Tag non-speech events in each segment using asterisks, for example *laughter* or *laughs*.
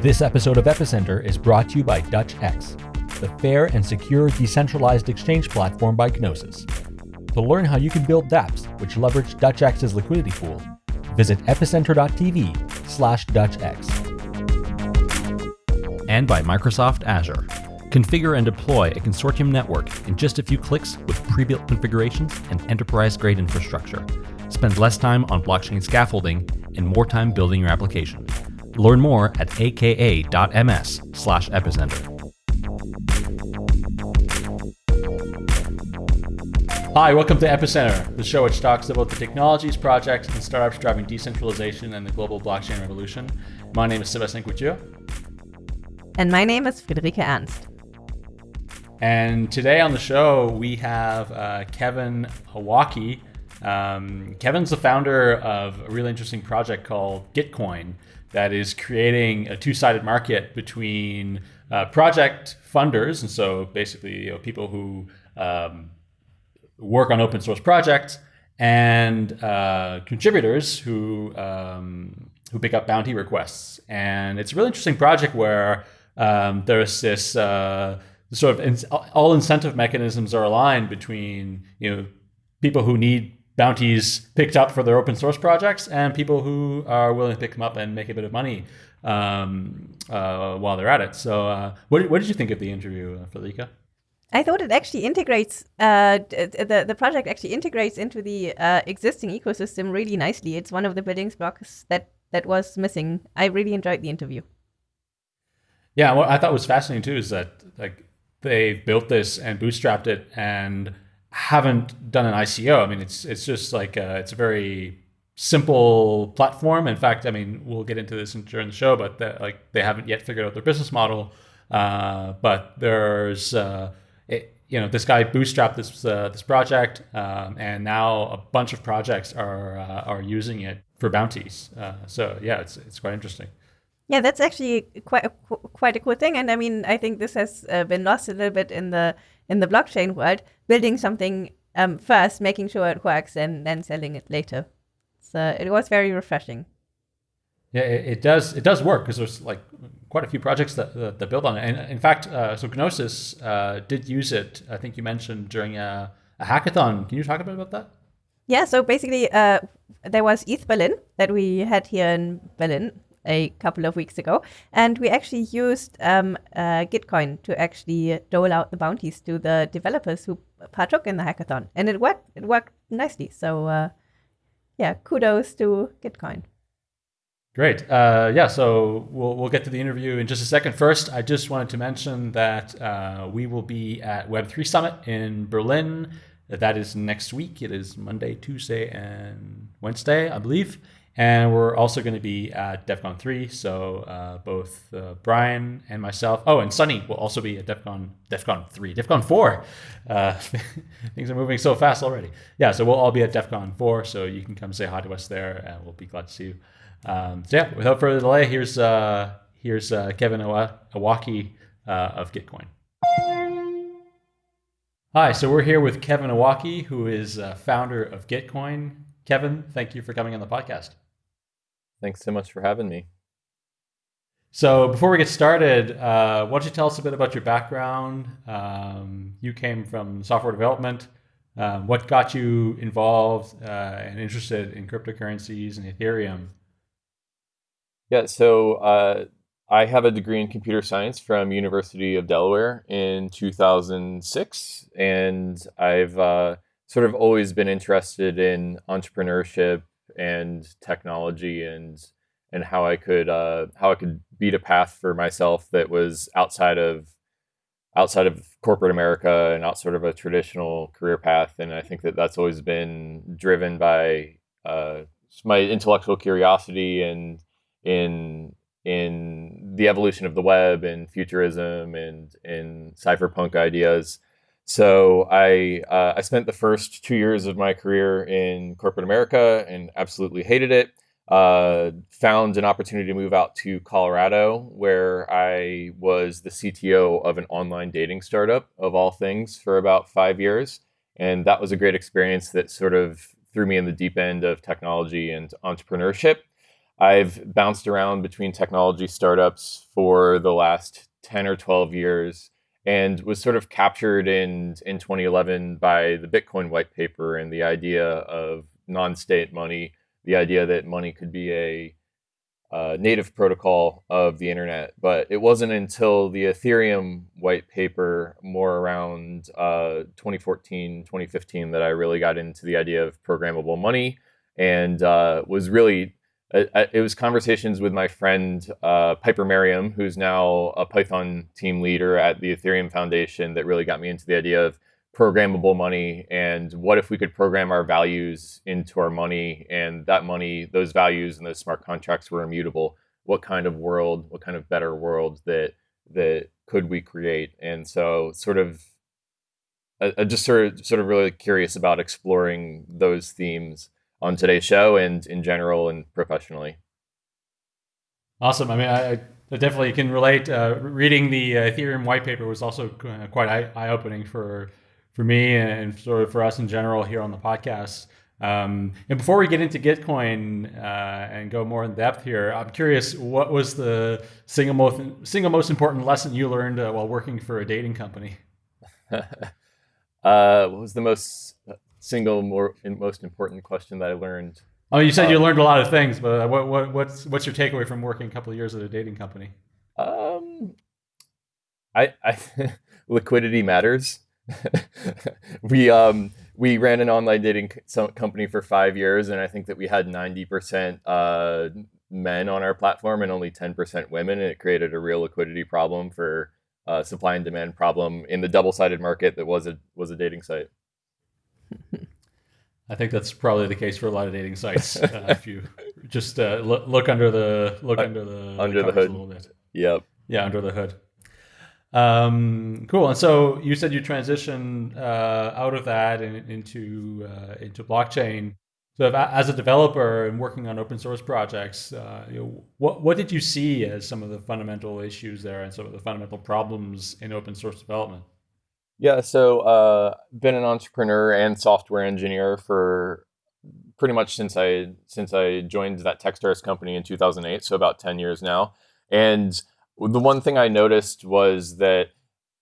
This episode of Epicenter is brought to you by DutchX, the fair and secure decentralized exchange platform by Gnosis. To learn how you can build dApps which leverage DutchX's liquidity pool, visit epicenter.tv slash DutchX. And by Microsoft Azure. Configure and deploy a consortium network in just a few clicks with pre-built configurations and enterprise-grade infrastructure. Spend less time on blockchain scaffolding and more time building your application. Learn more at aka.ms slash epicenter. Hi, welcome to Epicenter, the show which talks about the technologies, projects, and startups driving decentralization and the global blockchain revolution. My name is Sebastian Couture. And my name is Friederike Ernst. And today on the show, we have uh, Kevin Owocki. Um, Kevin's the founder of a really interesting project called Gitcoin that is creating a two-sided market between uh, project funders, and so basically you know, people who um, work on open source projects, and uh, contributors who um, who pick up bounty requests. And it's a really interesting project where um, there's this uh, sort of all incentive mechanisms are aligned between you know people who need bounties picked up for their open source projects and people who are willing to pick them up and make a bit of money um, uh, while they're at it. So, uh, what, what, did you think of the interview, uh, Felica? I thought it actually integrates uh, the the project actually integrates into the uh, existing ecosystem really nicely. It's one of the building blocks that that was missing. I really enjoyed the interview. Yeah, what I thought was fascinating too is that like they built this and bootstrapped it and haven't done an ICO. I mean, it's it's just like a, it's a very simple platform. In fact, I mean, we'll get into this during the show, but the, like they haven't yet figured out their business model. Uh, but there's uh, it, you know this guy bootstrapped this uh, this project, um, and now a bunch of projects are uh, are using it for bounties. Uh, so yeah, it's it's quite interesting. Yeah, that's actually quite a, quite a cool thing, and I mean, I think this has uh, been lost a little bit in the in the blockchain world. Building something um, first, making sure it works, and then selling it later. So it was very refreshing. Yeah, it, it does. It does work because there's like quite a few projects that, that, that build on it. And in fact, uh, so Gnosis uh, did use it. I think you mentioned during a, a, hackathon. Can you talk a bit about that? Yeah. So basically, uh, there was ETH Berlin that we had here in Berlin a couple of weeks ago, and we actually used um, uh, Gitcoin to actually dole out the bounties to the developers who partook in the hackathon, and it worked. It worked nicely. So, uh, yeah, kudos to Gitcoin. Great. Uh, yeah, so we'll, we'll get to the interview in just a second. First, I just wanted to mention that uh, we will be at Web3 Summit in Berlin. That is next week. It is Monday, Tuesday, and Wednesday, I believe. And we're also going to be at Devcon 3. So uh, both uh, Brian and myself, oh, and Sunny will also be at Devcon, DEF CON 3, Devcon 4. Uh, *laughs* things are moving so fast already. Yeah, so we'll all be at Devcon 4. So you can come say hi to us there, and we'll be glad to see you. Um, so yeah, without further delay, here's uh, here's uh, Kevin Owocki uh, of Gitcoin. Hi, so we're here with Kevin Owocki, who is founder of Gitcoin. Kevin, thank you for coming on the podcast. Thanks so much for having me. So before we get started, uh, why don't you tell us a bit about your background? Um, you came from software development. Um, what got you involved uh, and interested in cryptocurrencies and Ethereum? Yeah, so uh, I have a degree in computer science from University of Delaware in 2006, and I've uh, sort of always been interested in entrepreneurship and technology and and how I could uh, how I could beat a path for myself that was outside of outside of corporate America and outside of a traditional career path. And I think that that's always been driven by uh, my intellectual curiosity and in in the evolution of the web and futurism and in cypherpunk ideas. So I uh, I spent the first two years of my career in corporate America and absolutely hated it. Uh, found an opportunity to move out to Colorado, where I was the CTO of an online dating startup of all things for about five years, and that was a great experience that sort of threw me in the deep end of technology and entrepreneurship. I've bounced around between technology startups for the last 10 or 12 years and was sort of captured in in 2011 by the Bitcoin white paper and the idea of non-state money, the idea that money could be a uh, native protocol of the internet. But it wasn't until the Ethereum white paper, more around uh, 2014, 2015, that I really got into the idea of programmable money and uh, was really it was conversations with my friend uh, Piper Merriam, who's now a Python team leader at the Ethereum Foundation, that really got me into the idea of programmable money and what if we could program our values into our money and that money, those values and those smart contracts were immutable. What kind of world, what kind of better world that that could we create? And so, sort of, I, I just sort of sort of really curious about exploring those themes on today's show and in general and professionally. Awesome. I mean, I, I definitely can relate. Uh, reading the uh, Ethereum white paper was also uh, quite eye opening for for me and sort of for us in general here on the podcast. Um, and before we get into Gitcoin uh, and go more in depth here, I'm curious, what was the single most single most important lesson you learned uh, while working for a dating company? *laughs* uh, what was the most single more most important question that I learned. Oh, you said um, you learned a lot of things, but what, what what's what's your takeaway from working a couple of years at a dating company? Um, I, I *laughs* liquidity matters. *laughs* we um we ran an online dating company for five years, and I think that we had ninety percent uh, men on our platform and only ten percent women, and it created a real liquidity problem for uh, supply and demand problem in the double sided market that was a was a dating site. I think that's probably the case for a lot of dating sites. Uh, *laughs* if you just uh, look, look under the look uh, under the under the, hood a little bit. Yep. Yeah, under the hood. Um, cool. And so you said you transitioned uh, out of that and into uh, into blockchain. So, if, as a developer and working on open source projects, uh, you know, what what did you see as some of the fundamental issues there and some of the fundamental problems in open source development? Yeah, so uh, been an entrepreneur and software engineer for pretty much since I since I joined that Techstars company in 2008, so about 10 years now. And the one thing I noticed was that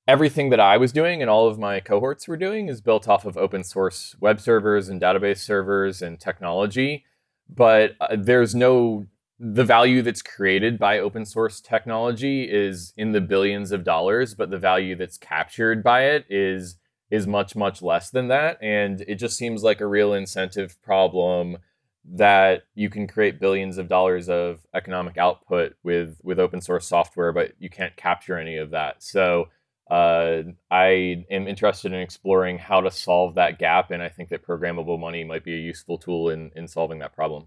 everything that I was doing and all of my cohorts were doing is built off of open source web servers and database servers and technology, but uh, there's no the value that's created by open source technology is in the billions of dollars, but the value that's captured by it is is much much less than that, and it just seems like a real incentive problem that you can create billions of dollars of economic output with with open source software, but you can't capture any of that. So uh, I am interested in exploring how to solve that gap, and I think that programmable money might be a useful tool in in solving that problem.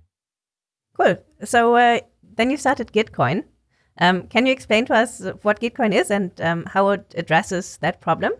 Cool. So uh, then you started Gitcoin. Um, can you explain to us what Gitcoin is and um, how it addresses that problem?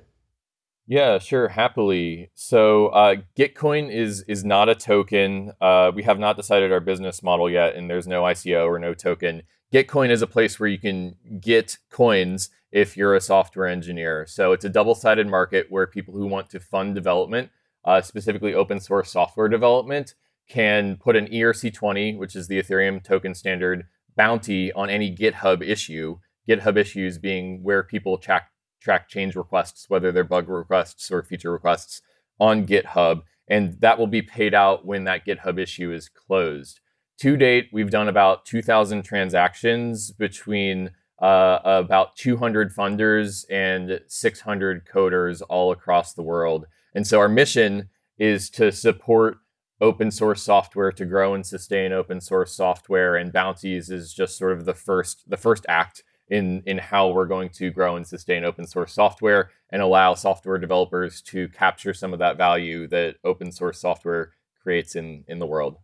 Yeah, sure, happily. So uh, Gitcoin is is not a token. Uh, we have not decided our business model yet, and there's no ICO or no token. Gitcoin is a place where you can get coins if you're a software engineer. So it's a double-sided market where people who want to fund development, uh, specifically open source software development, can put an ERC20, which is the Ethereum token standard, bounty on any GitHub issue. GitHub issues being where people track, track change requests, whether they're bug requests or feature requests on GitHub. And that will be paid out when that GitHub issue is closed. To date, we've done about 2,000 transactions between uh, about 200 funders and 600 coders all across the world. And so our mission is to support open source software to grow and sustain open source software and bounties is just sort of the first the first act in in how we're going to grow and sustain open source software and allow software developers to capture some of that value that open source software creates in in the world.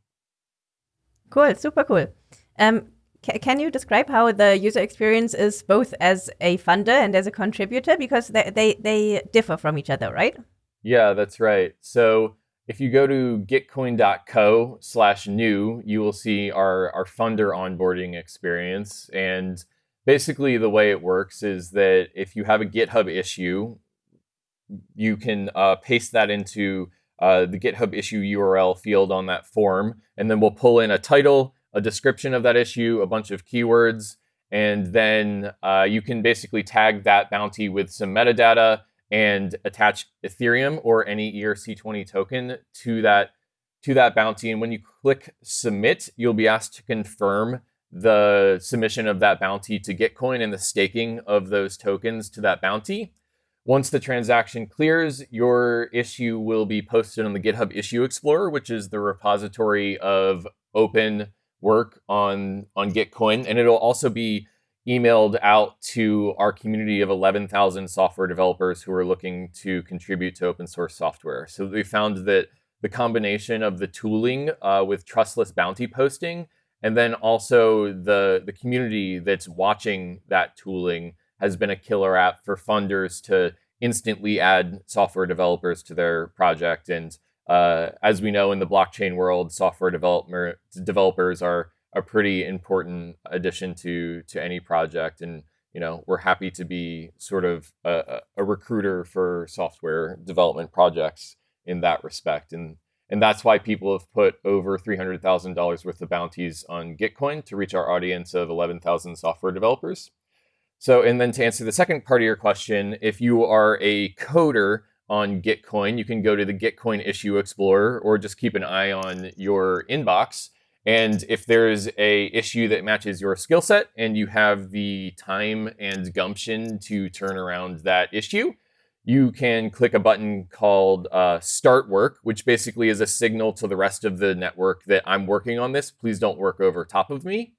Cool super cool. Um, can you describe how the user experience is both as a funder and as a contributor? Because they, they, they differ from each other right? Yeah that's right. So if you go to gitcoin.co slash new, you will see our, our funder onboarding experience. And basically the way it works is that if you have a GitHub issue, you can uh, paste that into uh, the GitHub issue URL field on that form, and then we'll pull in a title, a description of that issue, a bunch of keywords, and then uh, you can basically tag that bounty with some metadata and attach Ethereum or any ERC20 token to that to that bounty. And when you click submit, you'll be asked to confirm the submission of that bounty to Gitcoin and the staking of those tokens to that bounty. Once the transaction clears, your issue will be posted on the GitHub Issue Explorer, which is the repository of open work on, on Gitcoin. And it'll also be emailed out to our community of 11,000 software developers who are looking to contribute to open source software. So we found that the combination of the tooling uh, with trustless bounty posting and then also the the community that's watching that tooling has been a killer app for funders to instantly add software developers to their project and uh, as we know in the blockchain world software developer developers are a pretty important addition to to any project and you know we're happy to be sort of a, a recruiter for software development projects in that respect. And and that's why people have put over $300,000 worth of bounties on Gitcoin to reach our audience of 11,000 software developers. So, and then to answer the second part of your question, if you are a coder on Gitcoin, you can go to the Gitcoin Issue Explorer or just keep an eye on your inbox. And if there's a issue that matches your skill set and you have the time and gumption to turn around that issue, you can click a button called uh, Start Work, which basically is a signal to the rest of the network that I'm working on this. Please don't work over top of me.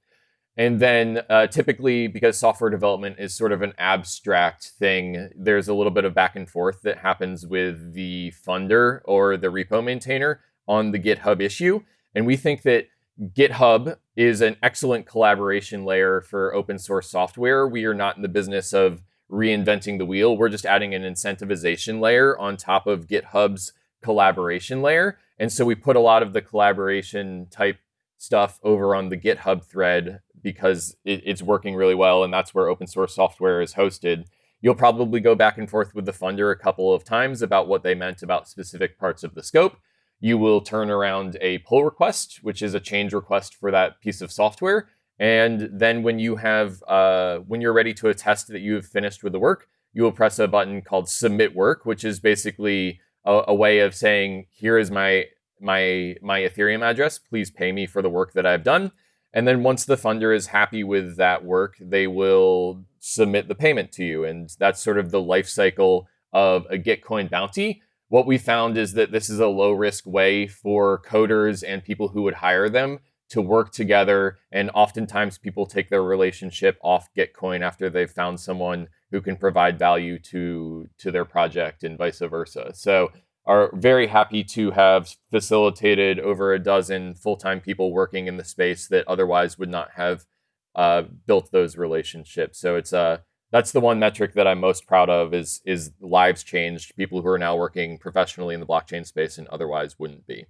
And then uh, typically, because software development is sort of an abstract thing, there's a little bit of back and forth that happens with the funder or the repo maintainer on the GitHub issue. And we think that GitHub is an excellent collaboration layer for open source software. We are not in the business of reinventing the wheel. We're just adding an incentivization layer on top of GitHub's collaboration layer. And so we put a lot of the collaboration type stuff over on the GitHub thread because it, it's working really well. And that's where open source software is hosted. You'll probably go back and forth with the funder a couple of times about what they meant about specific parts of the scope. You will turn around a pull request, which is a change request for that piece of software. And then when you have, uh, when you're ready to attest that you have finished with the work, you will press a button called submit work, which is basically a, a way of saying, here is my, my, my Ethereum address. Please pay me for the work that I've done. And then once the funder is happy with that work, they will submit the payment to you. And that's sort of the life cycle of a Gitcoin bounty. What we found is that this is a low risk way for coders and people who would hire them to work together. And oftentimes people take their relationship off Gitcoin after they've found someone who can provide value to, to their project and vice versa. So are very happy to have facilitated over a dozen full-time people working in the space that otherwise would not have uh, built those relationships. So it's uh, that's the one metric that I'm most proud of is is lives changed, people who are now working professionally in the blockchain space and otherwise wouldn't be.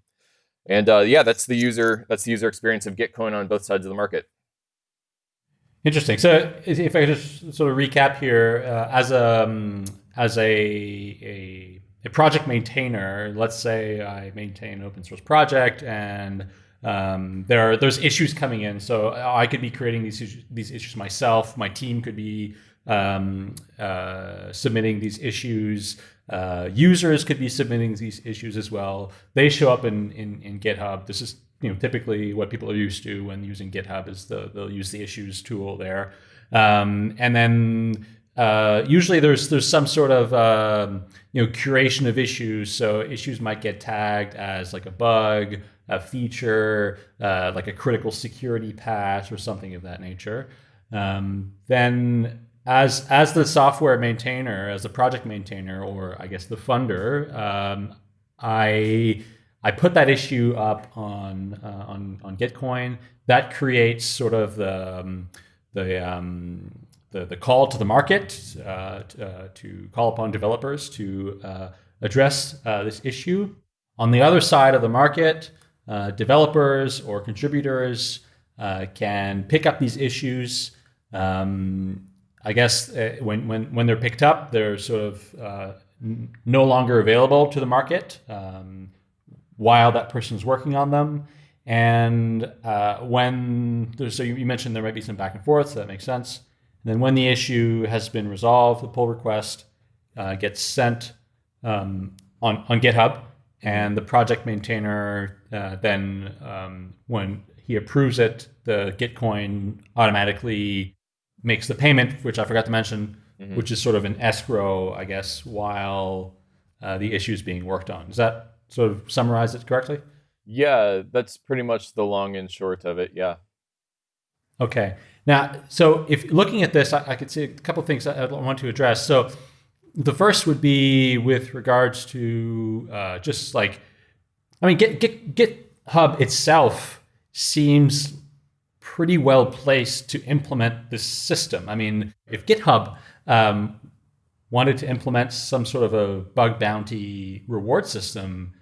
And uh, yeah, that's the user that's the user experience of Gitcoin on both sides of the market. Interesting. So if I just sort of recap here, uh, as a um, as a, a, a project maintainer, let's say I maintain an open source project and um, there are there's issues coming in. So I could be creating these these issues myself. My team could be um, uh, submitting these issues. Uh, users could be submitting these issues as well. They show up in, in, in GitHub. This is you know typically what people are used to when using GitHub is the, they'll use the issues tool there, um, and then uh, usually there's there's some sort of um, you know curation of issues. So issues might get tagged as like a bug, a feature, uh, like a critical security patch, or something of that nature. Um, then as as the software maintainer, as the project maintainer, or I guess the funder, um, I I put that issue up on uh, on on Gitcoin. That creates sort of the um, the, um, the, the call to the market uh, to, uh, to, call upon developers to uh, address uh, this issue. On the other side of the market, uh, developers or contributors can pick up these issues. Um, I guess uh, when, when, when they're picked up, they're sort of uh, n- no longer available to the market um, while that person is working on them. And uh, when there's, so you mentioned there might be some back and forth, so that makes sense. And then when the issue has been resolved, the pull request uh, gets sent um, on, on GitHub, and the project maintainer uh, then, um, when he approves it, the Gitcoin automatically makes the payment, which I forgot to mention, mm-hmm. which is sort of an escrow, I guess, while uh, the issue is being worked on. Does that sort of summarize it correctly? Yeah, that's pretty much the long and short of it. Yeah. Okay. Now, so if looking at this, I, I could see a couple of things I want to address. So the first would be with regards to uh, just like, I mean, Git, Git, GitHub itself seems pretty well placed to implement this system. I mean, if GitHub um, wanted to implement some sort of a bug bounty reward system,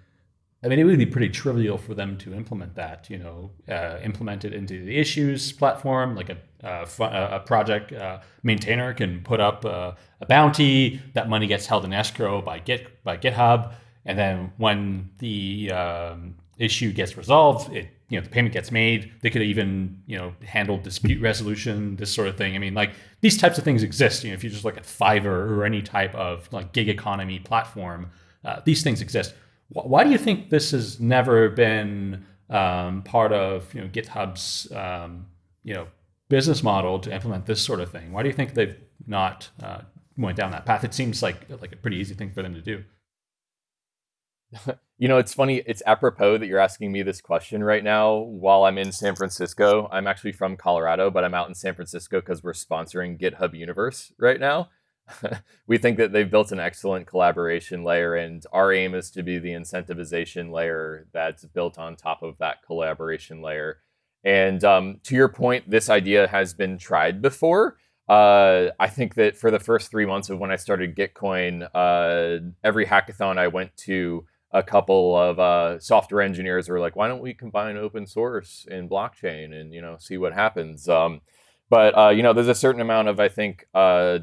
I mean, it would be pretty trivial for them to implement that. You know, uh, implement it into the issues platform. Like a uh, a project uh, maintainer can put up a, a, bounty. That money gets held in escrow by Git by GitHub, and then when the um, issue gets resolved, it you know the payment gets made. They could even you know handle dispute resolution, this sort of thing. I mean, like these types of things exist. You know, if you just look at Fiverr or any type of like gig economy platform, uh, these things exist why do you think this has never been um, part of you know GitHub's um, you know business model to implement this sort of thing? Why do you think they've not uh, went down that path? It seems like like a pretty easy thing for them to do. *laughs* you know, it's funny. It's apropos that you're asking me this question right now while I'm in San Francisco. I'm actually from Colorado, but I'm out in San Francisco because we're sponsoring GitHub Universe right now. *laughs* we think that they've built an excellent collaboration layer, and our aim is to be the incentivization layer that's built on top of that collaboration layer. And um, to your point, this idea has been tried before. Uh, I think that for the first three months of when I started Gitcoin, uh, every hackathon I went to, a couple of uh, software engineers were like, "Why don't we combine open source and blockchain and you know see what happens?" Um, but uh, you know, there's a certain amount of I think uh,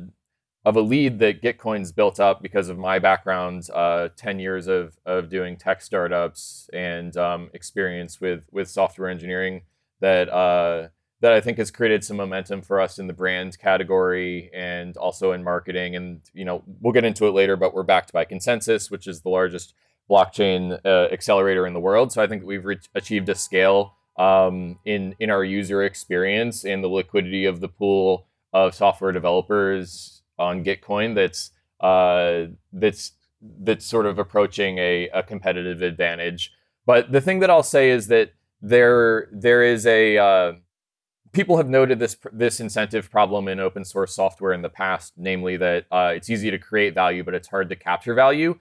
of a lead that Gitcoin's built up because of my background, uh, 10 years of, of doing tech startups and um, experience with, with software engineering that, uh, that I think has created some momentum for us in the brand category and also in marketing. And, you know, we'll get into it later, but we're backed by ConsenSys, which is the largest blockchain uh, accelerator in the world. So I think we've achieved a scale um, in, in our user experience and the liquidity of the pool of software developers on Gitcoin that's uh, that's that's sort of approaching a, a, competitive advantage. But the thing that I'll say is that there there is a uh, people have noted this this incentive problem in open source software in the past, namely that uh, it's easy to create value, but it's hard to capture value.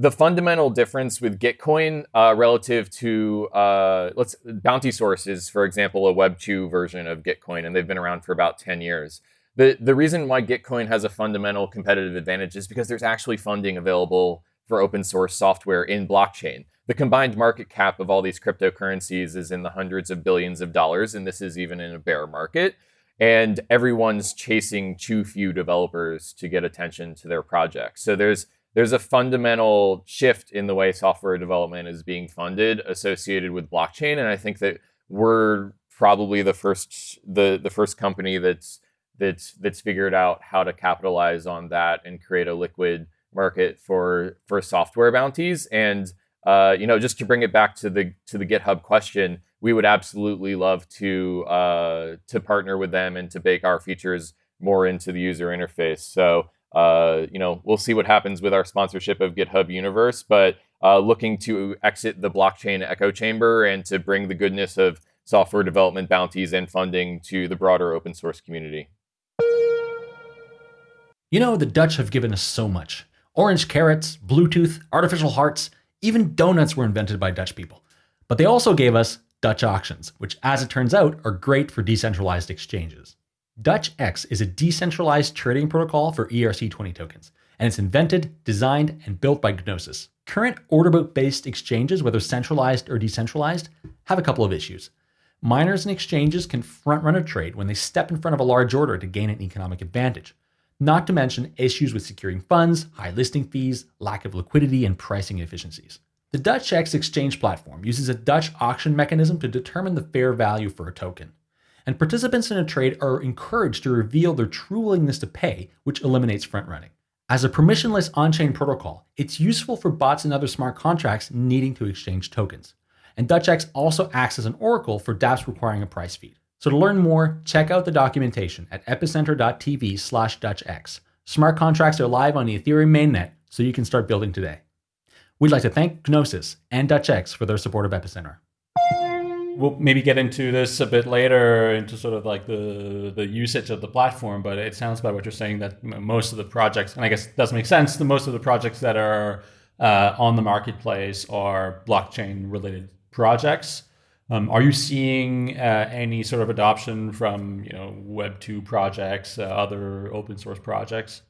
The fundamental difference with Gitcoin uh, relative to uh, let's Bountysource is, for example, a Web two version of Gitcoin, and they've been around for about ten years the the reason why Gitcoin has a fundamental competitive advantage is because there's actually funding available for open source software in blockchain. The combined market cap of all these cryptocurrencies is in the hundreds of billions of dollars, and this is even in a bear market. And everyone's chasing too few developers to get attention to their projects. So there's there's a fundamental shift in the way software development is being funded associated with blockchain, and I think that we're probably the first the the first company that's that's that's figured out how to capitalize on that and create a liquid market for for software bounties. And uh, you know, just to bring it back to the to the GitHub question, we would absolutely love to uh, to partner with them and to bake our features more into the user interface. So uh, you know, we'll see what happens with our sponsorship of GitHub Universe, but uh, looking to exit the blockchain echo chamber and to bring the goodness of software development bounties and funding to the broader open source community. You know, the Dutch have given us so much orange carrots, Bluetooth, artificial hearts, even donuts were invented by Dutch people. But they also gave us Dutch auctions, which, as it turns out, are great for decentralized exchanges. DutchX is a decentralized trading protocol for ERC20 tokens, and it's invented, designed, and built by Gnosis. Current order book based exchanges, whether centralized or decentralized, have a couple of issues. Miners and exchanges can front run a trade when they step in front of a large order to gain an economic advantage not to mention issues with securing funds, high listing fees, lack of liquidity, and pricing inefficiencies. The DutchX exchange platform uses a Dutch auction mechanism to determine the fair value for a token. And participants in a trade are encouraged to reveal their true willingness to pay, which eliminates front running. As a permissionless on chain protocol, it's useful for bots and other smart contracts needing to exchange tokens. And DutchX also acts as an oracle for dApps requiring a price feed. So to learn more, check out the documentation at epicenter.tv slash DutchX. Smart contracts are live on the Ethereum mainnet, so you can start building today. We'd like to thank Gnosis and DutchX for their support of Epicenter. We'll maybe get into this a bit later, into sort of like the the usage of the platform. But it sounds by what you're saying that most of the projects, and I guess it does make sense, the most of the projects that are uh, on the marketplace are blockchain related projects. Um, are you seeing uh, any sort of adoption from you know Web two projects, uh, other open source projects?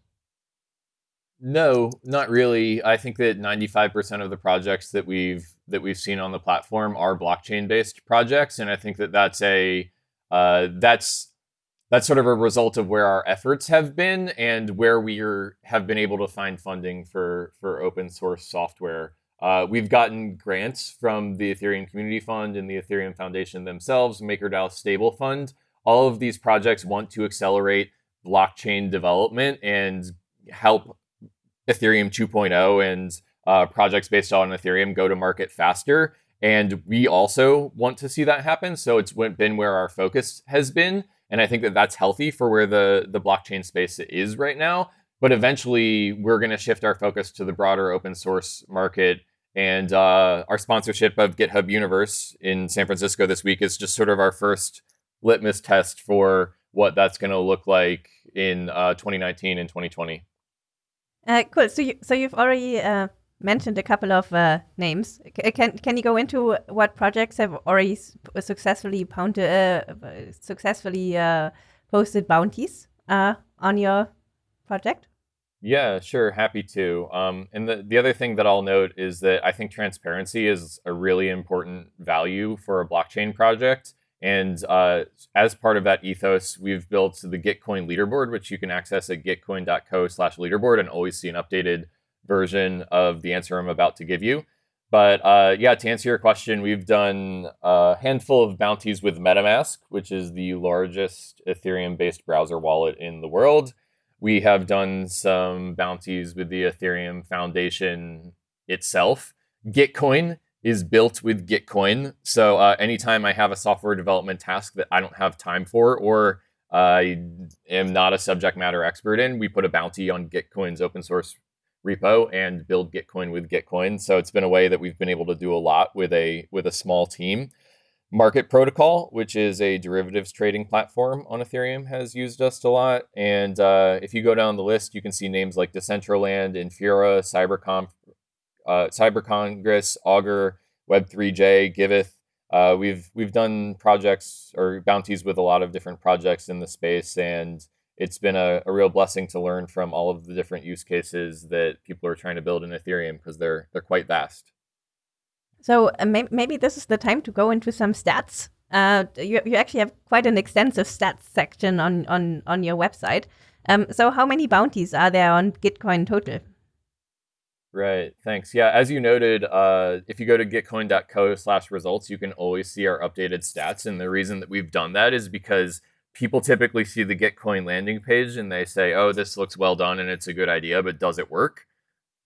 No, not really. I think that 95% of the projects that we've that we've seen on the platform are blockchain based projects, and I think that that's a uh, that's that's sort of a result of where our efforts have been and where we are, have been able to find funding for for open source software. Uh, we've gotten grants from the Ethereum Community Fund and the Ethereum Foundation themselves, MakerDAO Stable Fund. All of these projects want to accelerate blockchain development and help Ethereum 2.0 and uh, projects based on Ethereum go to market faster. And we also want to see that happen. So it's been where our focus has been. And I think that that's healthy for where the, the blockchain space is right now. But eventually, we're going to shift our focus to the broader open source market. And uh, our sponsorship of GitHub Universe in San Francisco this week is just sort of our first litmus test for what that's going to look like in uh, 2019 and 2020. Uh, cool. So you so you've already uh, mentioned a couple of uh, names. C uh, can can you go into what projects have already successfully pounded, uh, successfully uh, posted bounties on your project? Yeah, sure, happy to. Um, and the, the other thing that I'll note is that I think transparency is a really important value for a blockchain project. And uh, as part of that ethos, we've built the Gitcoin leaderboard, which you can access at gitcoin.co slash leaderboard and always see an updated version of the answer I'm about to give you. But uh, yeah, to answer your question, we've done a handful of bounties with MetaMask, which is the largest Ethereum based browser wallet in the world. We have done some bounties with the Ethereum Foundation itself. Gitcoin is built with Gitcoin. So uh, anytime I have a software development task that I don't have time for or I am not a subject matter expert in, we put a bounty on Gitcoin's open source repo and build Gitcoin with Gitcoin. So it's been a way that we've been able to do a lot with a with a small team. Market Protocol, which is a derivatives trading platform on Ethereum, has used us a lot. And uh, if you go down the list, you can see names like Decentraland, Infura, CyberConf, uh, Cyber Congress, Augur, Web3j, Giveth. Uh, we've we've done projects or bounties with a lot of different projects in the space, and it's been a, a real blessing to learn from all of the different use cases that people are trying to build in Ethereum because they're they're quite vast. So uh, may- maybe this is the time to go into some stats. Uh, you, you actually have quite an extensive stats section on on on your website. Um, so how many bounties are there on Gitcoin total? Right. Thanks. Yeah. As you noted, uh, if you go to gitcoin.co slash results, you can always see our updated stats. And the reason that we've done that is because people typically see the Gitcoin landing page and they say, oh, this looks well done and it's a good idea, but does it work?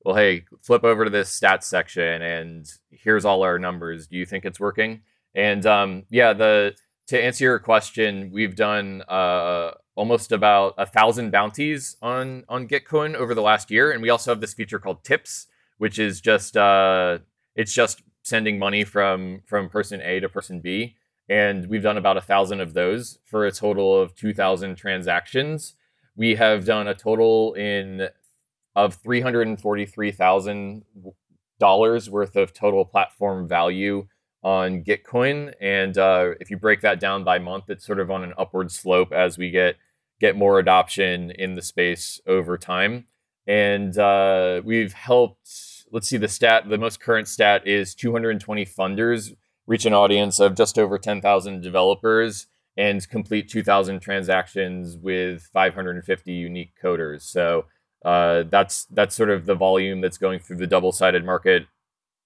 Well, hey, flip over to this stats section and here's all our numbers. Do you think it's working? And um, yeah, the to answer your question, we've done uh, almost about a thousand bounties on on Gitcoin over the last year, and we also have this feature called Tips, which is just uh, it's just sending money from from person A to person B, and we've done about a thousand of those for a total of two thousand transactions. We have done a total in of three hundred and forty three thousand dollars worth of total platform value on Gitcoin. And uh, if you break that down by month, it's sort of on an upward slope as we get get more adoption in the space over time. And uh, we've helped. Let's see the stat. The most current stat is 220 funders reach an audience of just over 10,000 developers and complete 2,000 transactions with 550 unique coders. So uh, that's that's sort of the volume that's going through the double-sided market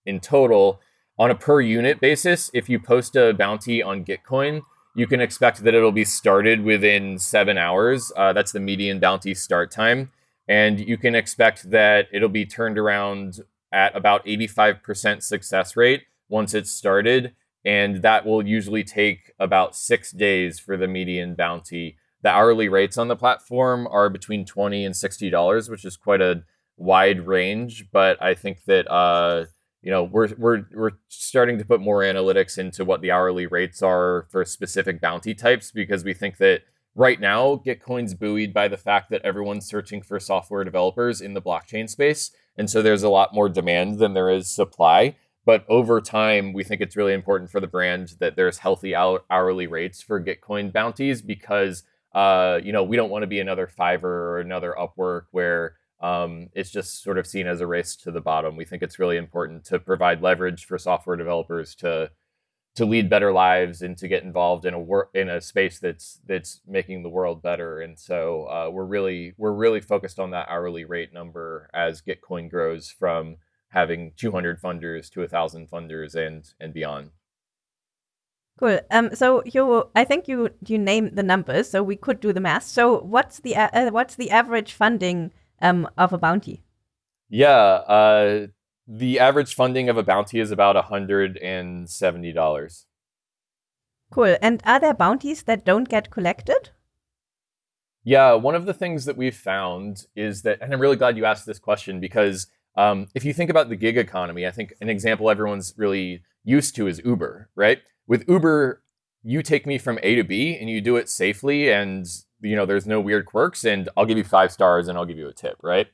in total. On a per unit basis, if you post a bounty on Gitcoin, you can expect that it'll be started within seven hours. Uh, that's the median bounty start time. And you can expect that it'll be turned around at about 85% success rate once it's started. And that will usually take about six days for the median bounty. The hourly rates on the platform are between 20 and $60, which is quite a wide range. But I think that, uh, you know, we're, we're, we're starting to put more analytics into what the hourly rates are for specific bounty types because we think that right now, Gitcoin's buoyed by the fact that everyone's searching for software developers in the blockchain space. And so there's a lot more demand than there is supply. But over time, we think it's really important for the brand that there's healthy hourly rates for Gitcoin bounties because, uh, you know, we don't want to be another Fiverr or another Upwork where um, it's just sort of seen as a race to the bottom. We think it's really important to provide leverage for software developers to to lead better lives and to get involved in a work in a space that's that's making the world better. And so uh, we're really we're really focused on that hourly rate number as Gitcoin grows from having 200 funders to 1,000 funders and and beyond. Cool. Um, so you, I think you you named the numbers, so we could do the math. So what's the uh, what's the average funding um, of a bounty? Yeah, uh, the average funding of a bounty is about $170. Cool. And are there bounties that don't get collected? Yeah, one of the things that we've found is that, and I'm really glad you asked this question because um, if you think about the gig economy, I think an example everyone's really used to is Uber, right? With Uber, you take me from A to B and you do it safely and you know there's no weird quirks and I'll give you five stars and I'll give you a tip, right?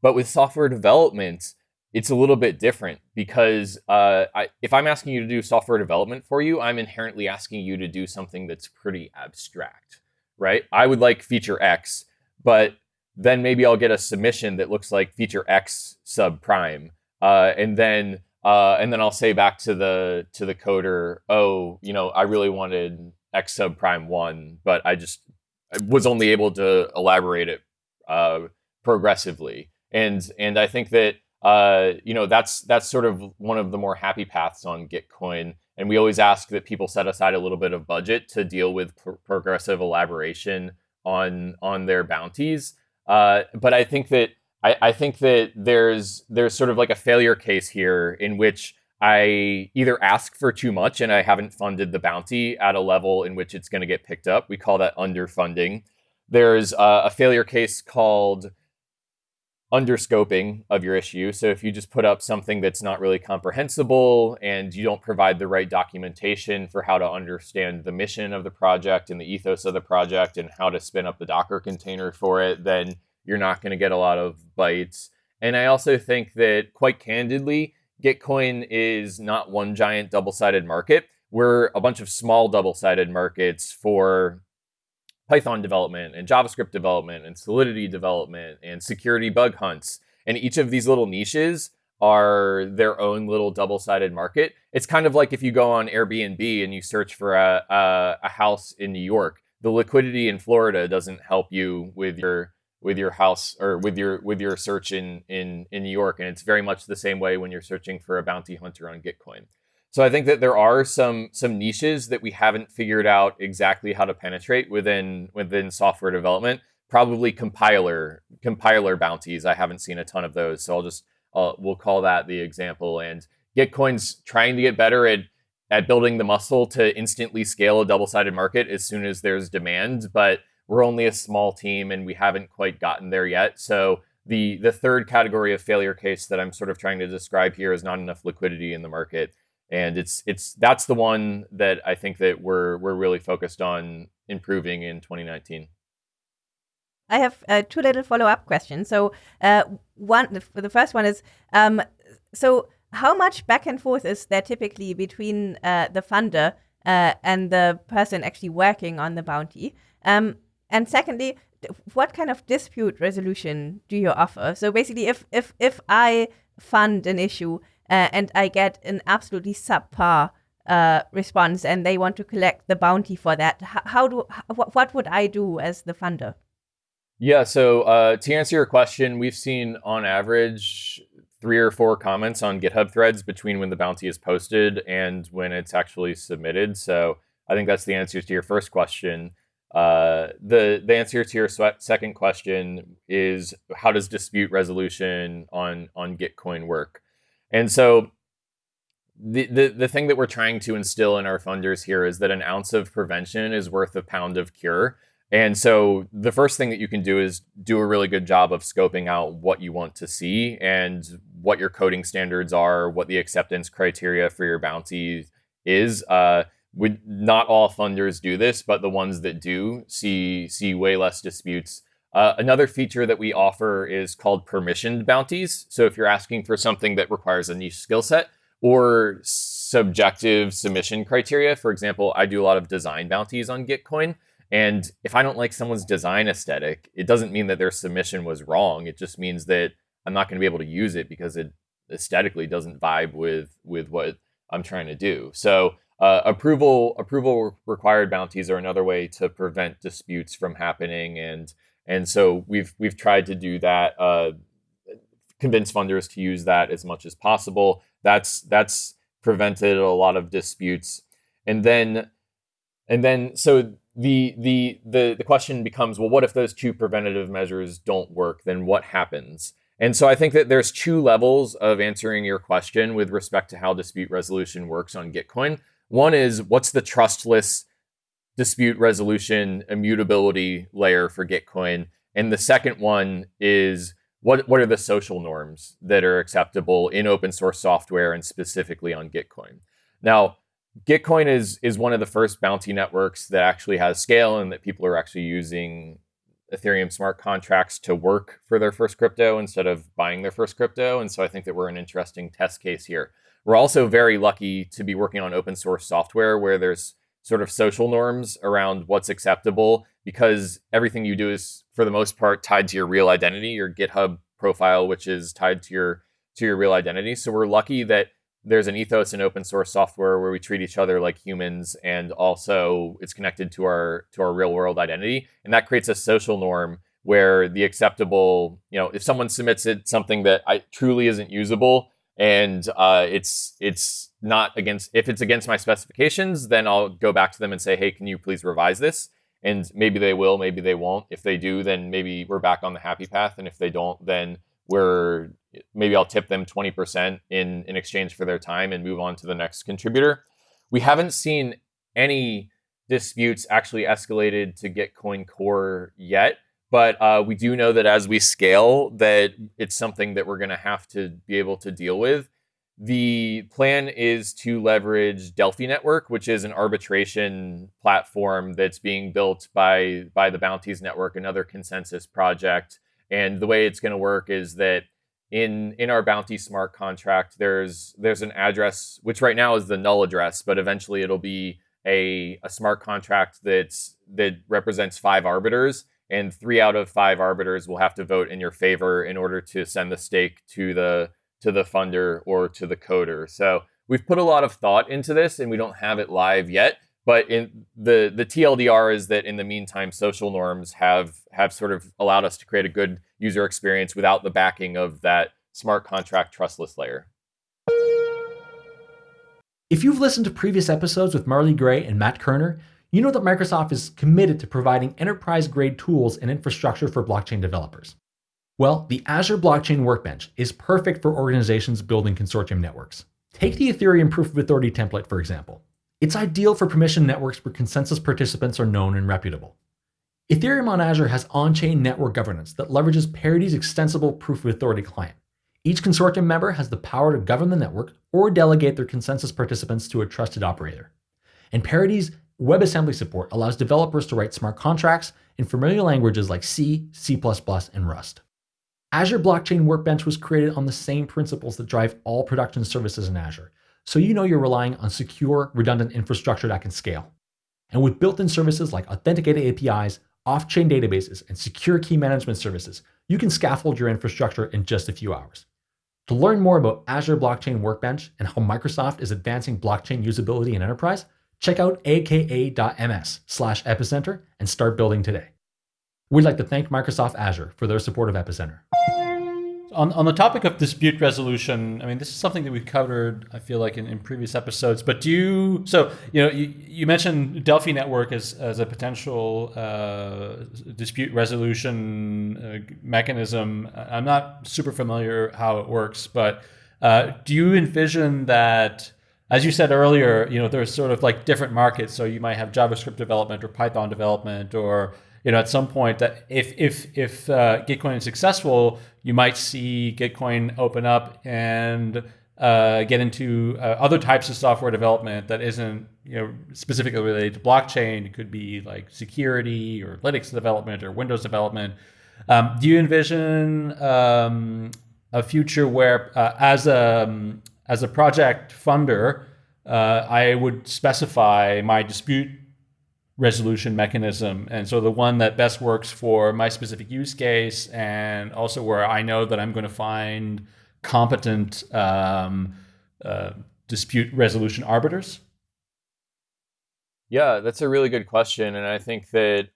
But with software development, it's a little bit different because uh, I, if I'm asking you to do software development for you, I'm inherently asking you to do something that's pretty abstract, right? I would like feature X, but then maybe I'll get a submission that looks like feature X subprime, uh, and then uh, and then I'll say back to the to the coder, oh, you know, I really wanted X subprime one, but I just was only able to elaborate it uh, progressively, and and I think that uh, you know, that's that's sort of one of the more happy paths on Gitcoin. And we always ask that people set aside a little bit of budget to deal with pr- progressive elaboration on on their bounties. Uh, but I think that I, I think that there's there's sort of like a failure case here in which I either ask for too much and I haven't funded the bounty at a level in which it's going to get picked up. We call that underfunding. There's uh, a failure case called underscoping of your issue. So if you just put up something that's not really comprehensible and you don't provide the right documentation for how to understand the mission of the project and the ethos of the project and how to spin up the Docker container for it, then you're not going to get a lot of bites. And I also think that quite candidly, Gitcoin is not one giant double-sided market. We're a bunch of small double-sided markets for Python development and JavaScript development and Solidity development and security bug hunts. And each of these little niches are their own little double-sided market. It's kind of like if you go on Airbnb and you search for a, a, a house in New York. The liquidity in Florida doesn't help you with your with your house or with your with your search in in in New York, and it's very much the same way when you're searching for a bounty hunter on Gitcoin. So I think that there are some some niches that we haven't figured out exactly how to penetrate within within software development. Probably compiler compiler bounties. I haven't seen a ton of those, so I'll just uh, we'll call that the example. And Gitcoin's trying to get better at at building the muscle to instantly scale a double-sided market as soon as there's demand, but we're only a small team and we haven't quite gotten there yet. So the the third category of failure case that I'm sort of trying to describe here is not enough liquidity in the market and it's it's that's the one that I think that we're we're really focused on improving in 2019. I have uh, two little follow up questions. So uh, one, the, the, first one is, um, so how much back and forth is there typically between uh, the funder uh, and the person actually working on the bounty? Um, and secondly, what kind of dispute resolution do you offer? So basically, if if if I fund an issue uh, and I get an absolutely subpar uh, response, and they want to collect the bounty for that. How, how do how, what would I do as the funder? Yeah, so uh, to answer your question, we've seen on average three or four comments on GitHub threads between when the bounty is posted and when it's actually submitted. So I think that's the answer to your first question. Uh, the the answer to your second question is how does dispute resolution on on Gitcoin work? And so the, the the thing that we're trying to instill in our funders here is that an ounce of prevention is worth a pound of cure. And so the first thing that you can do is do a really good job of scoping out what you want to see and what your coding standards are, what the acceptance criteria for your bounty is. Uh, would not all funders do this, but the ones that do see see way less disputes. Uh, another feature that we offer is called permissioned bounties. So if you're asking for something that requires a niche skill set or subjective submission criteria, for example, I do a lot of design bounties on Gitcoin. And if I don't like someone's design aesthetic, it doesn't mean that their submission was wrong. It just means that I'm not going to be able to use it because it aesthetically doesn't vibe with with what I'm trying to do. So uh, approval approval required bounties are another way to prevent disputes from happening, and and so we've we've tried to do that. Uh, convince funders to use that as much as possible. That's that's prevented a lot of disputes, and then and then so the the the the question becomes well what if those two preventative measures don't work then what happens and so i think that there's two levels of answering your question with respect to how dispute resolution works on gitcoin one is what's the trustless dispute resolution immutability layer for gitcoin and the second one is what what are the social norms that are acceptable in open source software and specifically on gitcoin now Gitcoin is is one of the first bounty networks that actually has scale and that people are actually using Ethereum smart contracts to work for their first crypto instead of buying their first crypto. And so I think that we're an interesting test case here. We're also very lucky to be working on open source software where there's sort of social norms around what's acceptable because everything you do is for the most part tied to your real identity, your GitHub profile, which is tied to your to your real identity. So we're lucky that there's an ethos in open source software where we treat each other like humans and also it's connected to our to our real world identity and that creates a social norm where the acceptable you know if someone submits it something that I, truly isn't usable and uh, it's it's not against if it's against my specifications then i'll go back to them and say hey can you please revise this and maybe they will maybe they won't if they do then maybe we're back on the happy path and if they don't then we're maybe I'll tip them 20% in, in exchange for their time and move on to the next contributor. We haven't seen any disputes actually escalated to Gitcoin Core yet, but uh, we do know that as we scale, that it's something that we're going to have to be able to deal with. The plan is to leverage Delphi Network, which is an arbitration platform that's being built by by the Bounties Network, another ConsenSys project. And the way it's going to work is that in in our bounty smart contract there's there's an address which right now is the null address but eventually it'll be a, a smart contract that's that represents five arbiters and three out of five arbiters will have to vote in your favor in order to send the stake to the to the funder or to the coder so we've put a lot of thought into this and we don't have it live yet but in the the TLDR is that in the meantime, social norms have have sort of allowed us to create a good user experience without the backing of that smart contract trustless layer. If you've listened to previous episodes with Marley Gray and Matt Kerner, you know that Microsoft is committed to providing enterprise grade tools and infrastructure for blockchain developers. Well, the Azure Blockchain Workbench is perfect for organizations building consortium networks. Take the Ethereum Proof of Authority template, for example. It's ideal for permission networks where consensus participants are known and reputable. Ethereum on Azure has on-chain network governance that leverages Parity's extensible proof of authority client. Each consortium member has the power to govern the network or delegate their consensus participants to a trusted operator. And Parity's WebAssembly support allows developers to write smart contracts in familiar languages like C, C++, and Rust. Azure Blockchain Workbench was created on the same principles that drive all production services in Azure, so you know you're relying on secure, redundant infrastructure that can scale. And with built-in services like authenticated APIs, off-chain databases, and secure key management services, you can scaffold your infrastructure in just a few hours. To learn more about Azure Blockchain Workbench and how Microsoft is advancing blockchain usability in enterprise, check out aka.ms slash epicenter and start building today. We'd like to thank Microsoft Azure for their support of Epicenter. on, on the topic of dispute resolution, I mean, this is something that we've covered, I feel like, in, in previous episodes. But do you, so, you know, you, you mentioned Delphi Network as, as a potential uh, dispute resolution uh, mechanism. I'm not super familiar how it works, but uh, do you envision that, as you said earlier, you know, there's sort of like different markets. So you might have JavaScript development or Python development or, you know, at some point that if if if uh, Gitcoin is successful, you might see Gitcoin open up and uh, get into uh, other types of software development that isn't you know specifically related to blockchain. It could be like security or Linux development or Windows development. Um, do you envision um, a future where, uh, as a um, as a project funder, uh, I would specify my dispute resolution mechanism. And so the one that best works for my specific use case and also where I know that I'm going to find competent um, uh, dispute resolution arbiters? Yeah, that's a really good question. And I think that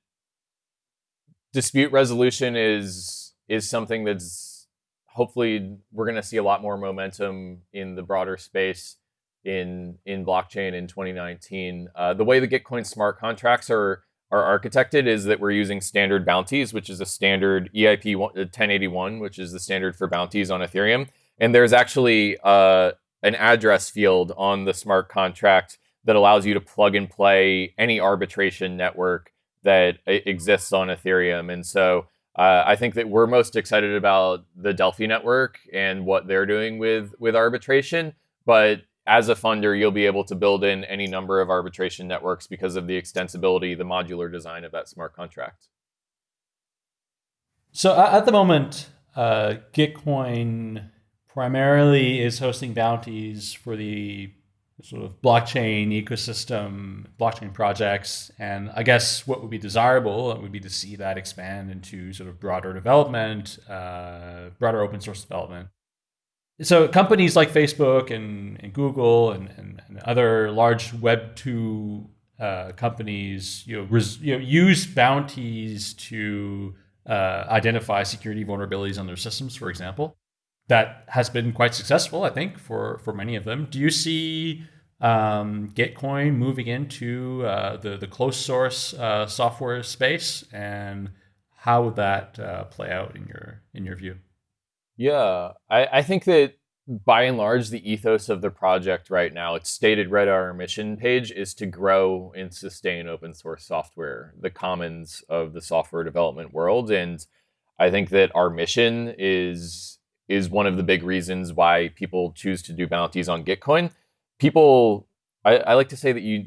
dispute resolution is is something that's hopefully we're going to see a lot more momentum in the broader space in in blockchain in 2019. Uh, the way the Gitcoin smart contracts are are architected is that we're using standard bounties, which is a standard EIP 1081, uh, which is the standard for bounties on Ethereum. And there's actually uh, an address field on the smart contract that allows you to plug and play any arbitration network that exists on Ethereum. And so uh, I think that we're most excited about the Delphi network and what they're doing with with arbitration. But as a funder, you'll be able to build in any number of arbitration networks because of the extensibility, the modular design of that smart contract. So at the moment, uh, Gitcoin primarily is hosting bounties for the sort of blockchain ecosystem, blockchain projects. And I guess what would be desirable would be to see that expand into sort of broader development, uh, broader open source development so companies like Facebook and, and Google and, and, and, other large Web two uh, companies, you know, res, you know, use bounties to uh, identify security vulnerabilities on their systems, for example. That has been quite successful, I think, for for many of them. Do you see um, Gitcoin moving into uh, the the closed source uh, software space, and how would that uh, play out in your in your view? Yeah, I, I think that by and large, the ethos of the project right now, it's stated right on our mission page, is to grow and sustain open source software, the commons of the software development world. And I think that our mission is is one of the big reasons why people choose to do bounties on Gitcoin. People, I, I like to say that you,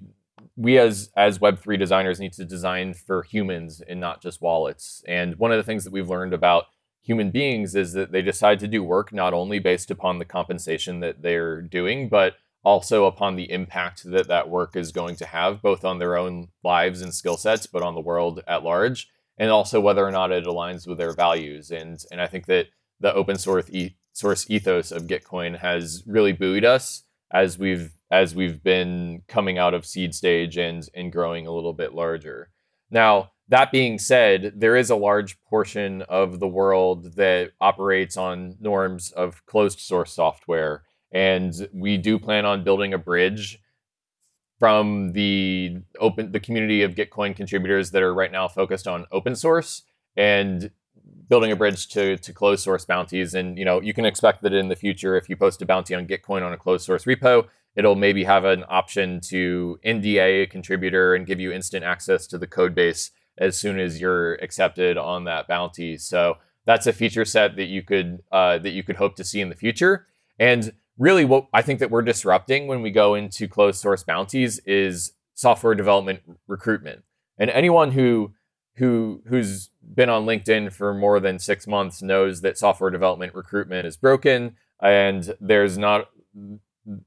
we as as Web three designers need to design for humans and not just wallets. And one of the things that we've learned about human beings is that they decide to do work not only based upon the compensation that they're doing, but also upon the impact that that work is going to have, both on their own lives and skill sets, but on the world at large, and also whether or not it aligns with their values. And and I think that the open source e- source ethos of Gitcoin has really buoyed us as we've as we've been coming out of seed stage and and growing a little bit larger. Now, that being said, there is a large portion of the world that operates on norms of closed source software. And we do plan on building a bridge from the open the community of Gitcoin contributors that are right now focused on open source and building a bridge to, to closed source bounties. And you know, you can expect that in the future, if you post a bounty on Gitcoin on a closed source repo, it'll maybe have an option to NDA a contributor and give you instant access to the code base as soon as you're accepted on that bounty. So that's a feature set that you could uh, that you could hope to see in the future. And really, what I think that we're disrupting when we go into closed source bounties is software development recruitment. And anyone who who who's been on LinkedIn for more than six months knows that software development recruitment is broken, and there's not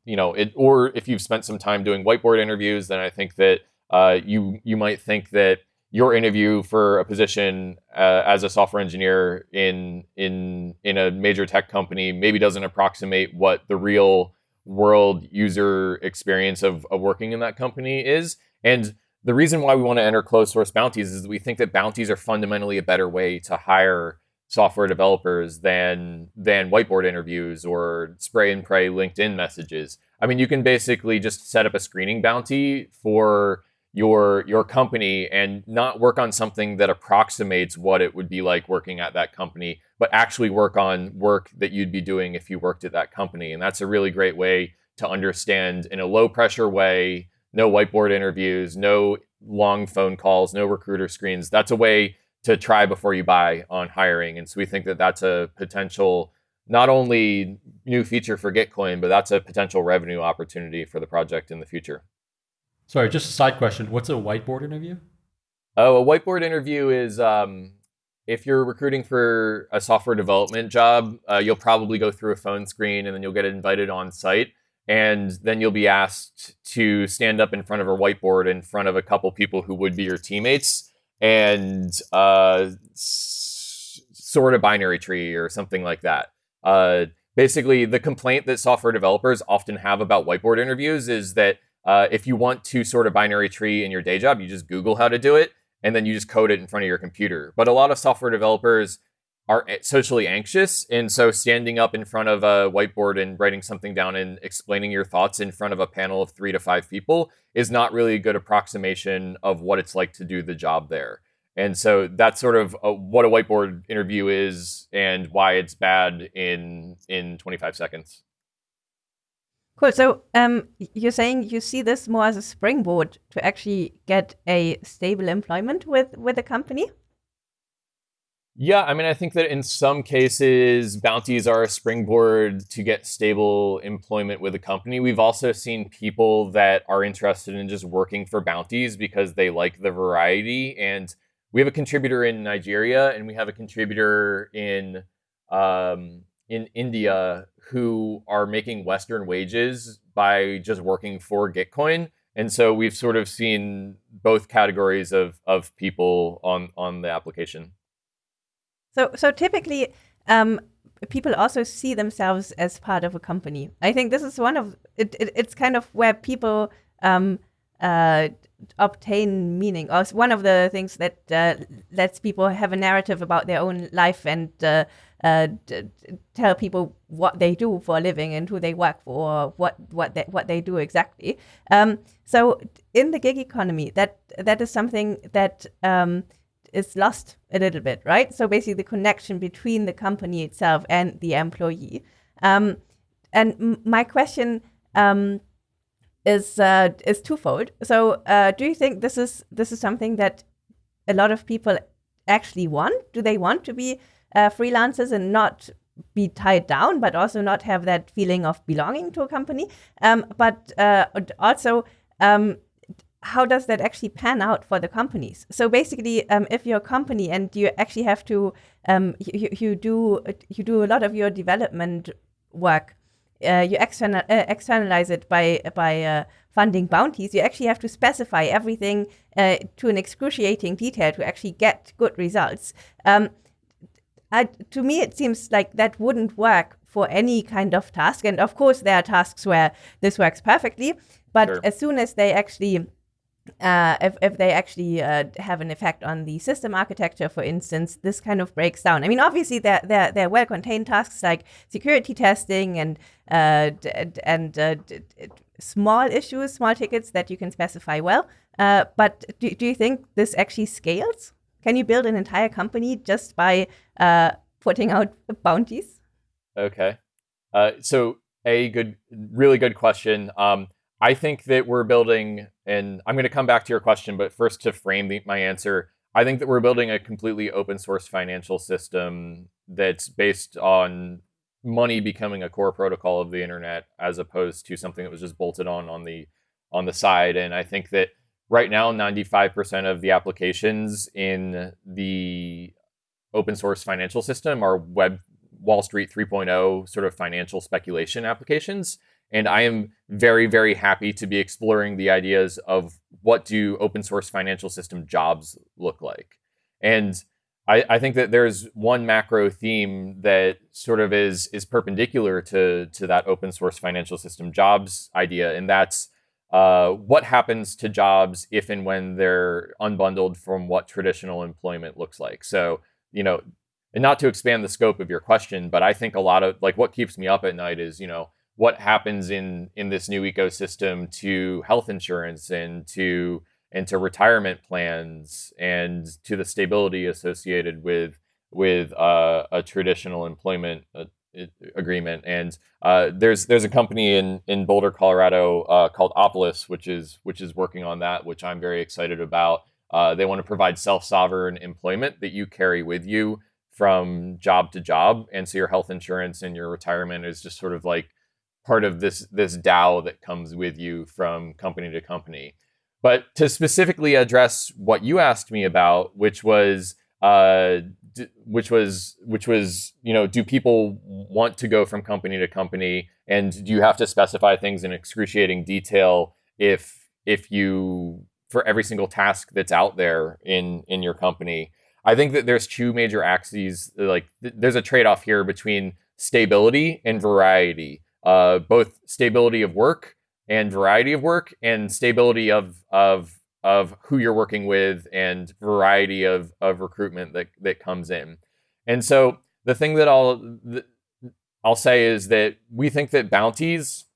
you know it. Or if you've spent some time doing whiteboard interviews, then I think that uh, you you might think that your interview for a position uh, as a software engineer in in in a major tech company maybe doesn't approximate what the real world user experience of, of working in that company is and the reason why we want to enter closed source bounties is we think that bounties are fundamentally a better way to hire software developers than than whiteboard interviews or spray and pray LinkedIn messages. I mean, you can basically just set up a screening bounty for your your company and not work on something that approximates what it would be like working at that company, but actually work on work that you'd be doing if you worked at that company. And that's a really great way to understand in a low pressure way, no whiteboard interviews, no long phone calls, no recruiter screens. That's a way to try before you buy on hiring. And so we think that that's a potential not only new feature for Gitcoin, but that's a potential revenue opportunity for the project in the future. Sorry, just a side question. What's a whiteboard interview? Oh, a whiteboard interview is um, if you're recruiting for a software development job, uh, you'll probably go through a phone screen and then you'll get invited on site. And then you'll be asked to stand up in front of a whiteboard in front of a couple people who would be your teammates and uh, sort a binary tree or something like that. Uh, basically, the complaint that software developers often have about whiteboard interviews is that uh, if you want to sort a binary tree in your day job, you just Google how to do it and then you just code it in front of your computer. But a lot of software developers are socially anxious. And so standing up in front of a whiteboard and writing something down and explaining your thoughts in front of a panel of three to five people is not really a good approximation of what it's like to do the job there. And so that's sort of a, what a whiteboard interview is and why it's bad in in 25 seconds. Cool. So um, you're saying you see this more as a springboard to actually get a stable employment with with a company. Yeah, I mean, I think that in some cases, bounties are a springboard to get stable employment with a company. We've also seen people that are interested in just working for bounties because they like the variety. And we have a contributor in Nigeria and we have a contributor in um, in India who are making Western wages by just working for Gitcoin. And so we've sort of seen both categories of, of people on, on the application. So, so typically, um, people also see themselves as part of a company. I think this is one of it. it it's kind of where people um, uh, obtain meaning, or one of the things that uh, lets people have a narrative about their own life and uh, uh tell people what they do for a living and who they work for, or what what they, what they do exactly. Um, so, in the gig economy, that that is something that um, is lost a little bit, right? So basically, the connection between the company itself and the employee. Um, and my question um, is uh, is twofold. So, uh, do you think this is this is something that a lot of people actually want? Do they want to be uh, freelancers and not be tied down, but also not have that feeling of belonging to a company? Um, but uh, also, um, how does that actually pan out for the companies? So basically, um, if you're a company and you actually have to, um, you, you do you do a lot of your development work, uh, you external, uh, externalize it by by uh, funding bounties. You actually have to specify everything uh, to an excruciating detail to actually get good results. To me, it seems like that wouldn't work for any kind of task. And of course, there are tasks where this works perfectly. But sure. as soon as they actually uh, if, if they actually uh, have an effect on the system architecture, for instance, this kind of breaks down. I mean, obviously, there, there, there are well contained tasks like security testing and, uh, and uh, small issues, small tickets that you can specify well. Uh, but do, do you think this actually scales? Can you build an entire company just by uh, putting out bounties? Okay. so, a good, really good question. Um, I think that we're building, and I'm going to come back to your question, but first to frame the, my answer, I think that we're building a completely open source financial system that's based on money becoming a core protocol of the internet as opposed to something that was just bolted on on the on the side. And I think that right now, 95% of the applications in the open source financial system are web Wall Street 3.0 sort of financial speculation applications. And I am very, very happy to be exploring the ideas of what do open source financial system jobs look like. And I, I, think that there's one macro theme that sort of is is perpendicular to to that open source financial system jobs idea, and that's uh, what happens to jobs if and when they're unbundled from what traditional employment looks like. So, you know, and not to expand the scope of your question, but I think a lot of like what keeps me up at night is, you know, what happens in in this new ecosystem to health insurance and to and to retirement plans and to the stability associated with with uh, a traditional employment uh, agreement. And uh, there's there's a company in in Boulder, Colorado uh, called Opolis, which is which is working on that, which I'm very excited about. Uh, they want to provide self sovereign employment that you carry with you from job to job, and so your health insurance and your retirement is just sort of like part of this this DAO that comes with you from company to company. But to specifically address what you asked me about, which was uh, which was which was you know do people want to go from company to company? And do you have to specify things in excruciating detail if if you for every single task that's out there in in your company? I think that there's two major axes like th- there's a trade-off here between stability and variety uh, both stability of work and variety of work and stability of of of who you're working with and variety of, of recruitment that, that comes in. And so the thing that I'll I'll say is that we think that bounties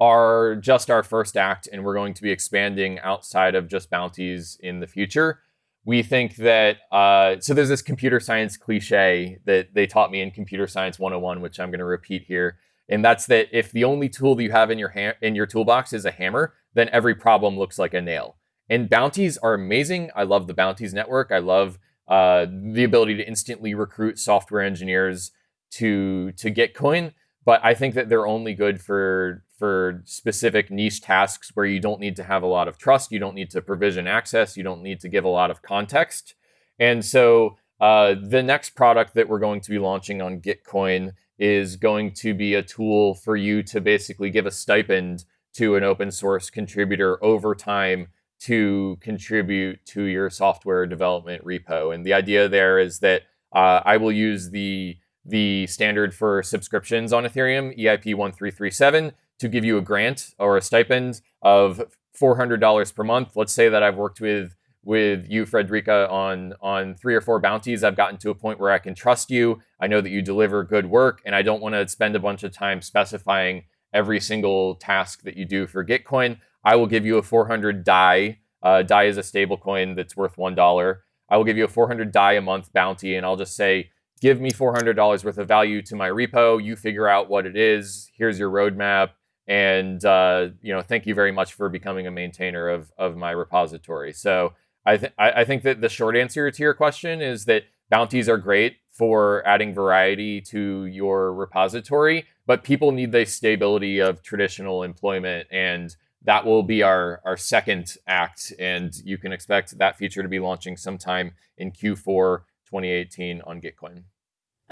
are just our first act and we're going to be expanding outside of just bounties in the future. We think that uh, so there's this computer science cliche that they taught me in computer science 101, which I'm going to repeat here, and that's that if the only tool that you have in your in your toolbox is a hammer, then every problem looks like a nail. And bounties are amazing. I love the bounties network. I love uh, the ability to instantly recruit software engineers to to Gitcoin. But I think that they're only good for for specific niche tasks where you don't need to have a lot of trust, you don't need to provision access, you don't need to give a lot of context. And so uh, the next product that we're going to be launching on Gitcoin is going to be a tool for you to basically give a stipend to an open source contributor over time to contribute to your software development repo. And the idea there is that uh, I will use the the standard for subscriptions on Ethereum, EIP 1337, to give you a grant or a stipend of $400 per month. Let's say that I've worked with with you, Friederike, on on three or four bounties. I've gotten to a point where I can trust you. I know that you deliver good work, and I don't want to spend a bunch of time specifying every single task that you do for Gitcoin. I will give you a 400 DAI. Uh, DAI is a stable coin that's worth $1. I will give you a 400 DAI a month bounty, and I'll just say, give me $400 worth of value to my repo. You figure out what it is. Here's your roadmap. And, uh, you know, thank you very much for becoming a maintainer of, of my repository. So I, th- I think that the short answer to your question is that bounties are great for adding variety to your repository, but people need the stability of traditional employment and that will be our our second act, and you can expect that feature to be launching sometime in Q4 2018 on Gitcoin.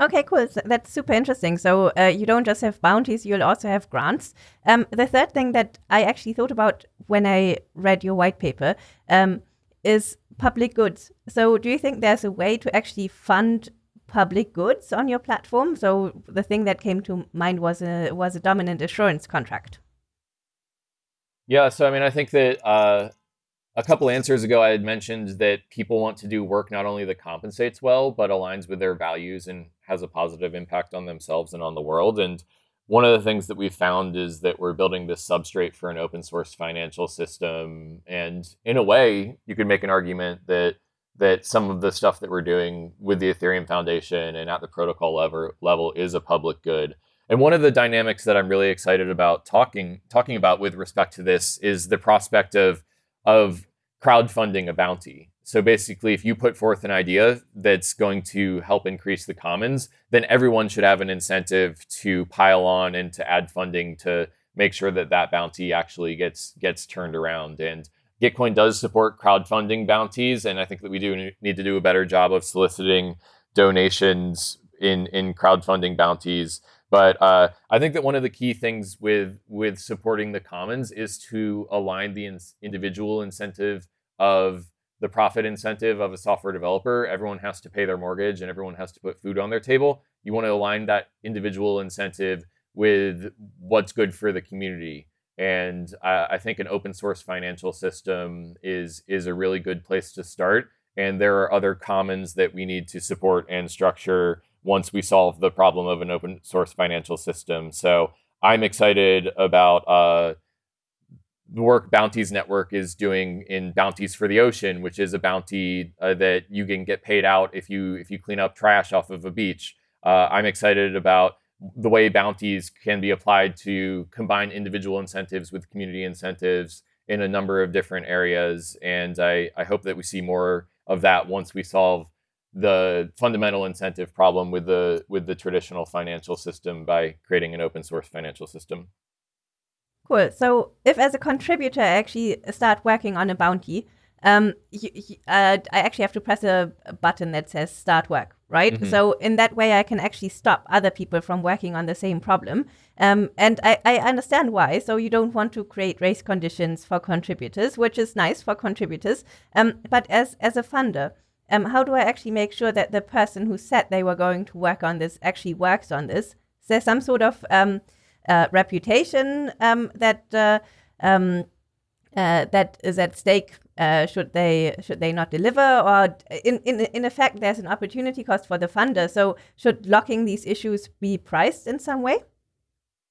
Okay, cool. That's super interesting. So uh, you don't just have bounties; you'll also have grants. Um, the third thing that I actually thought about when I read your white paper um, is public goods. So do you think there's a way to actually fund public goods on your platform? So the thing that came to mind was a was a dominant assurance contract. Yeah, so I mean, I think that uh, a couple answers ago, I had mentioned that people want to do work not only that compensates well, but aligns with their values and has a positive impact on themselves and on the world. And one of the things that we've found is that we're building this substrate for an open source financial system. And in a way, you could make an argument that that some of the stuff that we're doing with the Ethereum Foundation and at the protocol level level is a public good. And one of the dynamics that I'm really excited about talking talking about with respect to this is the prospect of of crowdfunding a bounty. So basically, if you put forth an idea that's going to help increase the commons, then everyone should have an incentive to pile on and to add funding to make sure that that bounty actually gets gets turned around. And Gitcoin does support crowdfunding bounties, and I think that we do need to do a better job of soliciting donations in in crowdfunding bounties but uh, I think that one of the key things with with supporting the commons is to align the in- individual incentive of the profit incentive of a software developer. Everyone has to pay their mortgage and everyone has to put food on their table. You want to align that individual incentive with what's good for the community. And I, I think an open source financial system is is a really good place to start. and there are other commons that we need to support and structure once we solve the problem of an open source financial system. So I'm excited about uh, the work Bounties Network is doing in Bounties for the Ocean, which is a bounty uh, that you can get paid out if you if you clean up trash off of a beach. Uh, I'm excited about the way bounties can be applied to combine individual incentives with community incentives in a number of different areas, and I, I hope that we see more of that once we solve the fundamental incentive problem with the with the traditional financial system by creating an open source financial system. Cool. So if as a contributor I actually start working on a bounty, um, you, uh, I actually have to press a, a, button that says start work, right? Mm-hmm. So in that way, I can actually stop other people from working on the same problem. Um, and I, I understand why. So you don't want to create race conditions for contributors, which is nice for contributors. Um, but as as a funder, um, how do I actually make sure that the person who said they were going to work on this actually works on this? Is there some sort of um, uh, reputation um, that uh, um, uh, that is at stake. Uh, should they should they not deliver, or in, in in effect, there's an opportunity cost for the funder. So should locking these issues be priced in some way?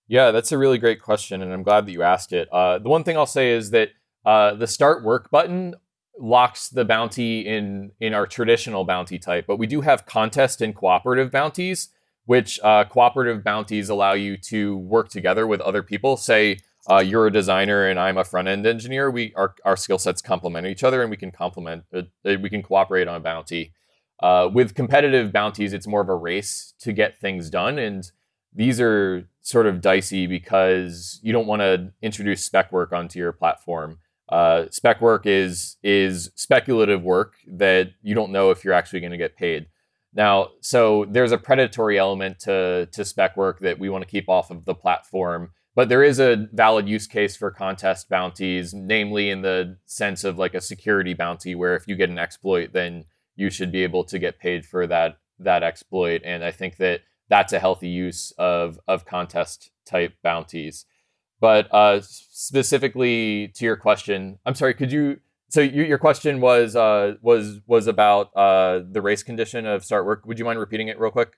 Yeah, that's a really great question, and I'm glad that you asked it. Uh, the one thing I'll say is that uh, the start work button locks the bounty in in our traditional bounty type, but we do have contest and cooperative bounties which uh, cooperative bounties allow you to work together with other people. Say uh, you're a designer and I'm a front end engineer. We our, our skill sets complement each other, and we can complement. Uh, uh, we can cooperate on a bounty. Uh, with competitive bounties, it's more of a race to get things done, and these are sort of dicey because you don't want to introduce spec work onto your platform. Uh, spec work is is speculative work that you don't know if you're actually going to get paid. Now, so there's a predatory element to, to spec work that we want to keep off of the platform. But there is a valid use case for contest bounties, namely in the sense of like a security bounty, where if you get an exploit, then you should be able to get paid for that that exploit. And I think that that's a healthy use of of contest type bounties. But uh, specifically to your question, I'm sorry, could you so you, your question was uh, was was about uh, the race condition of start work. Would you mind repeating it real quick?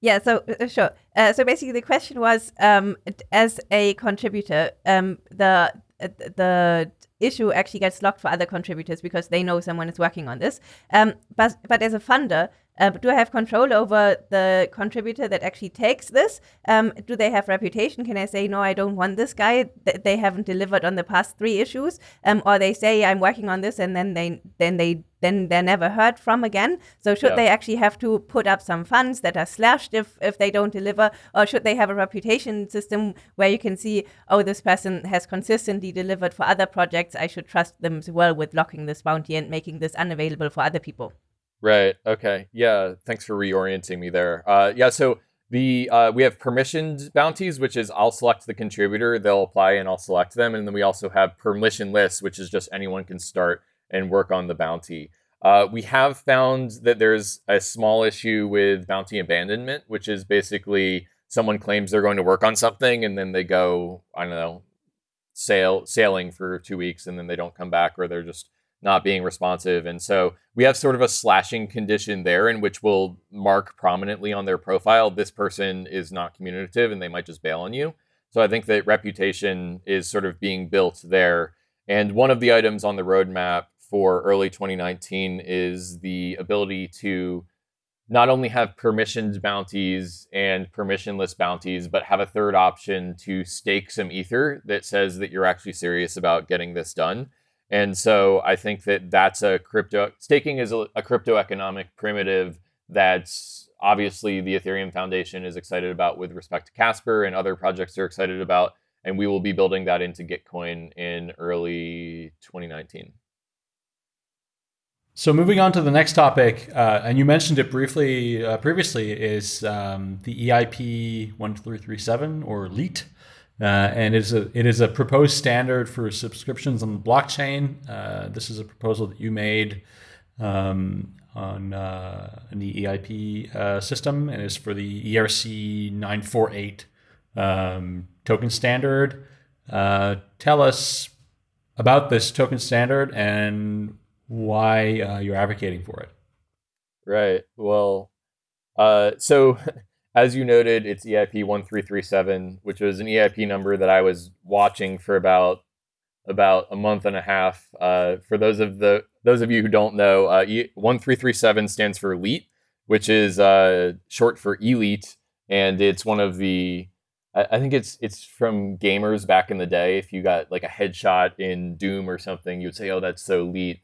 Yeah, so uh, sure. Uh, so basically, the question was, um, as a contributor, um, the uh, the issue actually gets locked for other contributors because they know someone is working on this. Um, but but as a funder, uh, do I have control over the contributor that actually takes this? Um, do they have reputation? Can I say no? I don't want this guy. Th- they haven't delivered on the past three issues, um, or they say I'm working on this, and then they then they then they're never heard from again. So should yeah. they actually have to put up some funds that are slashed if if they don't deliver, or should they have a reputation system where you can see, oh, this person has consistently delivered for other projects. I should trust them as well with locking this bounty and making this unavailable for other people. Right. Okay. Yeah. Thanks for reorienting me there. Uh, yeah. So the uh, we have permissioned bounties, which is I'll select the contributor, they'll apply, and I'll select them, and then we also have permission lists, which is just anyone can start and work on the bounty. Uh, we have found that there's a small issue with bounty abandonment, which is basically someone claims they're going to work on something and then they go, I don't know, sail sailing for two weeks and then they don't come back or they're just not being responsive. And so we have sort of a slashing condition there in which we'll mark prominently on their profile this person is not communicative and they might just bail on you. So I think that reputation is sort of being built there. And one of the items on the roadmap for early 2019 is the ability to not only have permissioned bounties and permissionless bounties, but have a third option to stake some ether that says that you're actually serious about getting this done. And so I think that that's a crypto staking is a, a crypto economic primitive that's obviously the Ethereum Foundation is excited about with respect to Casper and other projects are excited about. And we will be building that into Gitcoin in early 2019. So moving on to the next topic, uh, and you mentioned it briefly uh, previously, is um, the EIP 1337 or LEET. Uh, and it is a it is a proposed standard for subscriptions on the blockchain. Uh, this is a proposal that you made um, on uh, the EIP uh, system, and is for the ERC 948 um, token standard. Uh, tell us about this token standard and why uh, you're advocating for it. Right. Well, so *laughs* as you noted, it's EIP one three three seven, which was an EIP number that I was watching for about about a month and a half. Uh, for those of the those of you who don't know, uh, one three three seven stands for leet, which is uh, short for elite, and it's one of the I think it's it's from gamers back in the day. If you got like a headshot in Doom or something, you'd say, "Oh, that's so elite."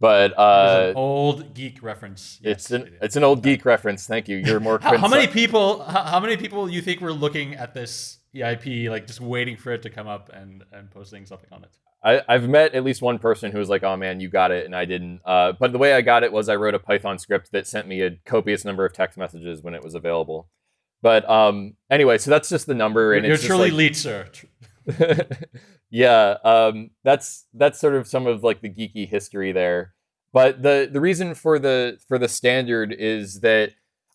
But uh, old geek reference. Yes, it's an it it's an old geek reference. Thank you. You're more. *laughs* how, how, many people? How, how, many people you think were looking at this EIP, like just waiting for it to come up and and posting something on it? I, I've met at least one person who was like, "Oh man, you got it," and I didn't. Uh, but the way I got it was I wrote a Python script that sent me a copious number of text messages when it was available. But um, anyway, so that's just the number, and you're it's truly like, lead, sir. *laughs* yeah, um, that's that's sort of some of like the geeky history there. But the the reason for the for the standard is that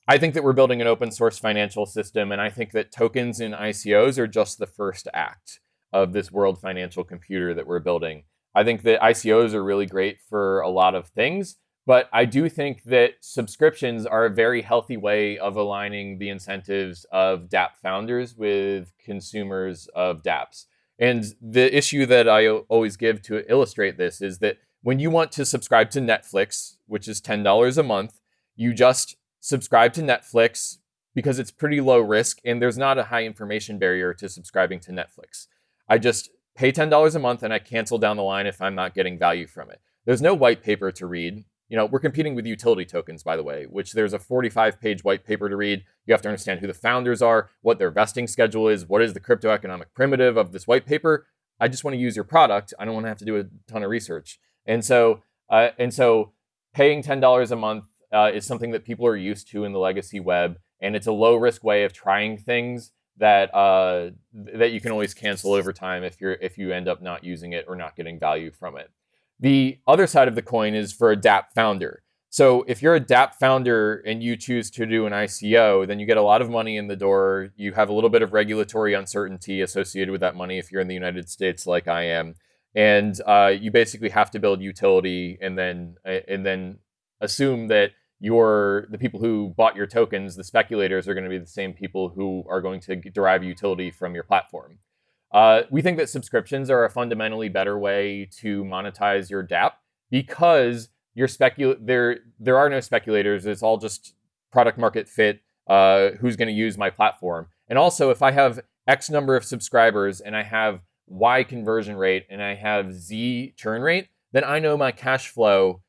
I think that we're building an open source financial system, and I think that tokens and ICOs are just the first act of this world financial computer that we're building. I think that ICOs are really great for a lot of things, but I do think that subscriptions are a very healthy way of aligning the incentives of DApp founders with consumers of DApps. And the issue that I always give to illustrate this is that when you want to subscribe to Netflix, which is $10 a month, you just subscribe to Netflix because it's pretty low risk and there's not a high information barrier to subscribing to Netflix. I just pay $10 a month and I cancel down the line if I'm not getting value from it. There's no white paper to read you know, we're competing with utility tokens, by the way, which there's a 45 page white paper to read. You have to understand who the founders are, what their vesting schedule is, what is the crypto economic primitive of this white paper. I just want to use your product. I don't want to have to do a ton of research. And so, uh, and so paying $10 a month uh, is something that people are used to in the legacy web. And it's a low risk way of trying things that uh, that you can always cancel over time if you're if you end up not using it or not getting value from it. The other side of the coin is for a DApp founder. So if you're a DApp founder and you choose to do an ICO, then you get a lot of money in the door. You have a little bit of regulatory uncertainty associated with that money if you're in the United States, like I am, and uh, you basically have to build utility and then and then assume that your the people who bought your tokens, the speculators, are going to be the same people who are going to derive utility from your platform. Uh, we think that subscriptions are a fundamentally better way to monetize your DApp because there there are no speculators. It's all just product market fit. Uh, who's going to use my platform? And also, if I have X number of subscribers and I have Y conversion rate and I have Z churn rate, then I know my cash flow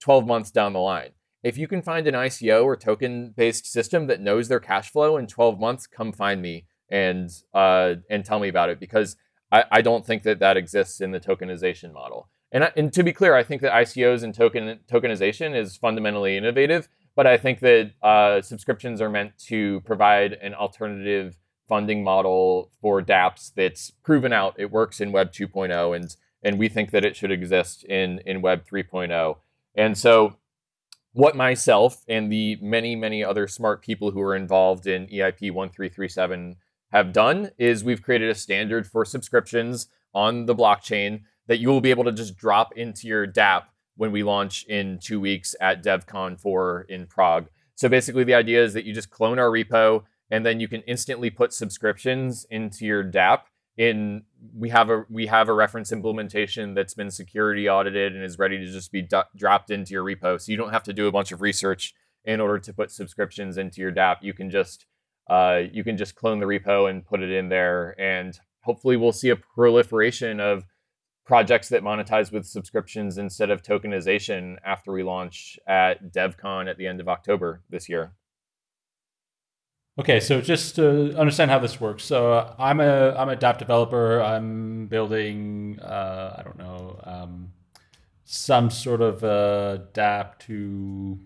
12 months down the line. If you can find an ICO or token based system that knows their cash flow in 12 months, come find me and uh, and tell me about it because I, I don't think that that exists in the tokenization model. And, I, and to be clear, I think that ICOs and token tokenization is fundamentally innovative, but I think that uh, subscriptions are meant to provide an alternative funding model for DApps that's proven out. It works in Web 2.0, and and we think that it should exist in in Web 3.0. And so, what myself and the many many other smart people who are involved in EIP 1337 have done is we've created a standard for subscriptions on the blockchain that you will be able to just drop into your DApp when we launch in two weeks at Devcon 4 in Prague. So basically, the idea is that you just clone our repo and then you can instantly put subscriptions into your DApp. In we have a we have a reference implementation that's been security audited and is ready to just be do- dropped into your repo. So you don't have to do a bunch of research in order to put subscriptions into your DApp. You can just uh, you can just clone the repo and put it in there. And hopefully, we'll see a proliferation of projects that monetize with subscriptions instead of tokenization after we launch at Devcon at the end of October this year. Okay, so just to understand how this works, so uh, I'm a I'm a DApp developer. I'm building uh, I don't know um, some sort of a DApp to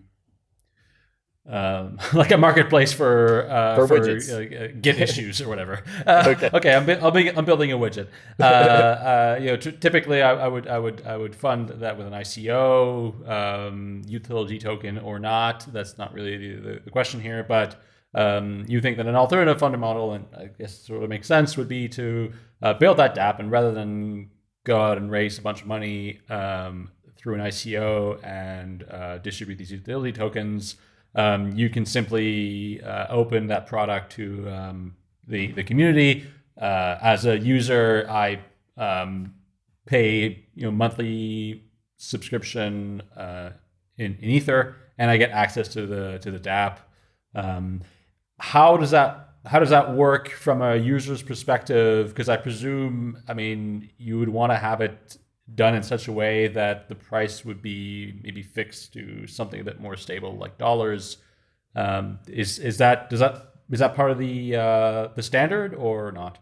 um, *laughs* like a marketplace for uh, for, for widgets. Uh, Git issues *laughs* or whatever. Uh, okay, *laughs* okay, I'm, I'll be, I'm building a widget. Uh, uh, you know, t- typically I, I, would I would I would fund that with an ICO, um, utility token or not. That's not really the, the question here, but. Um, you think that an alternative funding model, and I guess sort of makes sense, would be to uh, build that DApp, and rather than go out and raise a bunch of money um, through an ICO and uh, distribute these utility tokens, um, you can simply uh, open that product to um, the the community. Uh, as a user, I um, pay you know monthly subscription uh, in, in Ether, and I get access to the to the DApp. Um, how does that how does that work from a user's perspective? Because I presume, I mean, you would want to have it done in such a way that the price would be maybe fixed to something a bit more stable, like dollars. Um, is is that does that is that part of the uh, the standard or not?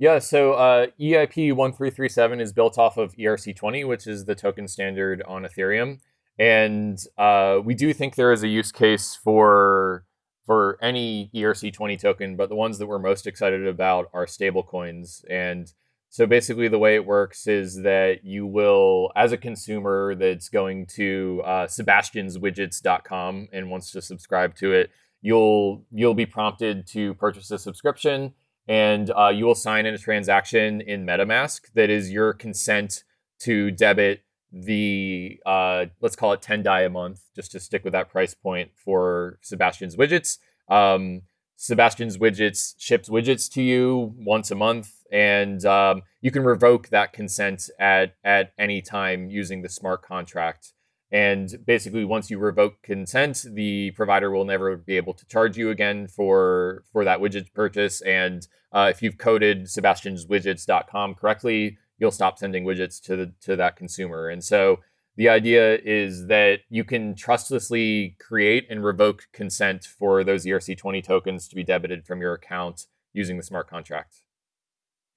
Yeah, so uh, EIP 1337 is built off of ERC20, which is the token standard on Ethereum. And uh, we do think there is a use case for for any ERC20 token, but the ones that we're most excited about are stablecoins. And so basically, the way it works is that you will, as a consumer that's going to uh, sebastianswidgets.com and wants to subscribe to it, you'll you'll be prompted to purchase a subscription, and uh, you will sign in a transaction in MetaMask that is your consent to debit the uh, let's call it 10 DAI a month, just to stick with that price point for Sebastian's widgets. Um, Sebastian's widgets ships widgets to you once a month, and um, you can revoke that consent at at any time using the smart contract. And basically, once you revoke consent, the provider will never be able to charge you again for for that widget purchase. And uh, if you've coded sebastianswidgets.com correctly, you'll stop sending widgets to the to that consumer. And so the idea is that you can trustlessly create and revoke consent for those ERC20 tokens to be debited from your account using the smart contract.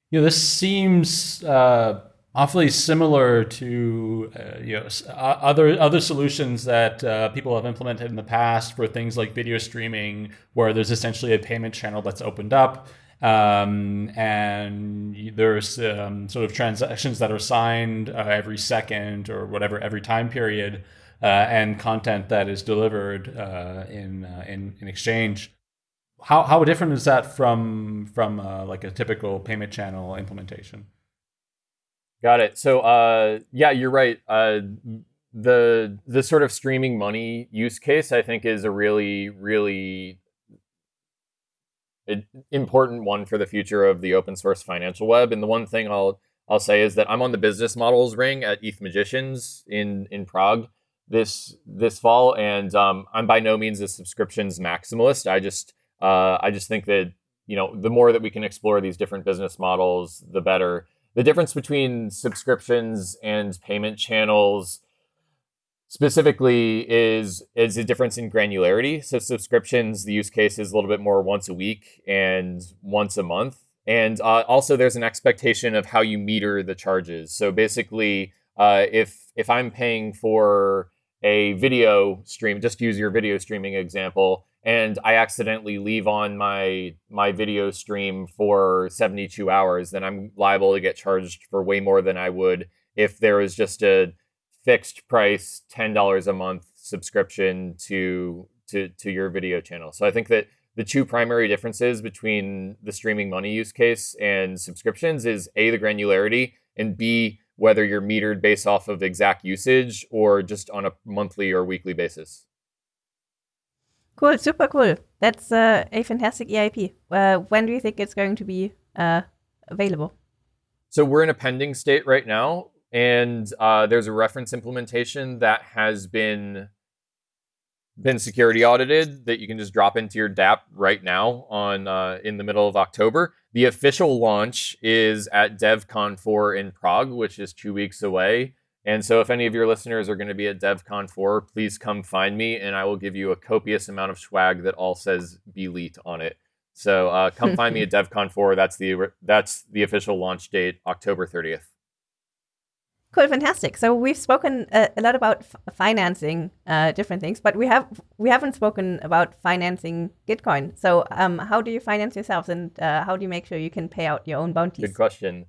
You know, this seems uh, awfully similar to uh, you know other other solutions that uh, people have implemented in the past for things like video streaming, where there's essentially a payment channel that's opened up um, and there's um, sort of transactions that are signed uh, every second or whatever every time period, uh, and content that is delivered uh, in, uh, in in exchange. How how different is that from from uh, like a typical payment channel implementation? Got it. So uh, yeah, you're right. the the sort of streaming money use case, I think, is a really really important one for the future of the open source financial web. And the one thing I'll I'll say is that I'm on the business models ring at ETH Magicians in in Prague this this fall, and um, I'm by no means a subscriptions maximalist. I just uh, I just think that you know the more that we can explore these different business models, the better. The difference between subscriptions and payment channels specifically is is a difference in granularity. So subscriptions, the use case is a little bit more once a week and once a month. And uh, also, there's an expectation of how you meter the charges. So basically, uh, if if I'm paying for a video stream, just use your video streaming example, and I accidentally leave on my my video stream for 72 hours, then I'm liable to get charged for way more than I would if there was just a fixed price $10 a month subscription to to to your video channel. So I think that the two primary differences between the streaming money use case and subscriptions is A the granularity and B whether you're metered based off of exact usage or just on a monthly or weekly basis. Cool, super cool. That's uh, a fantastic EIP. Uh, when do you think it's going to be uh, available? So we're in a pending state right now and uh, there's a reference implementation that has been been security audited that you can just drop into your DApp right now on uh, in the middle of October. The official launch is at DevCon 4 in Prague, which is two weeks away. And so, if any of your listeners are going to be at DevCon 4, please come find me, and I will give you a copious amount of swag that all says "Belite" on it. So, uh, come find me at *laughs* DevCon 4. That's the that's the official launch date, October 30th. Cool, fantastic. So we've spoken a, a lot about financing uh, different things, but we have we haven't spoken about financing Gitcoin. So um, how do you finance yourselves, and uh, how do you make sure you can pay out your own bounties? Good question.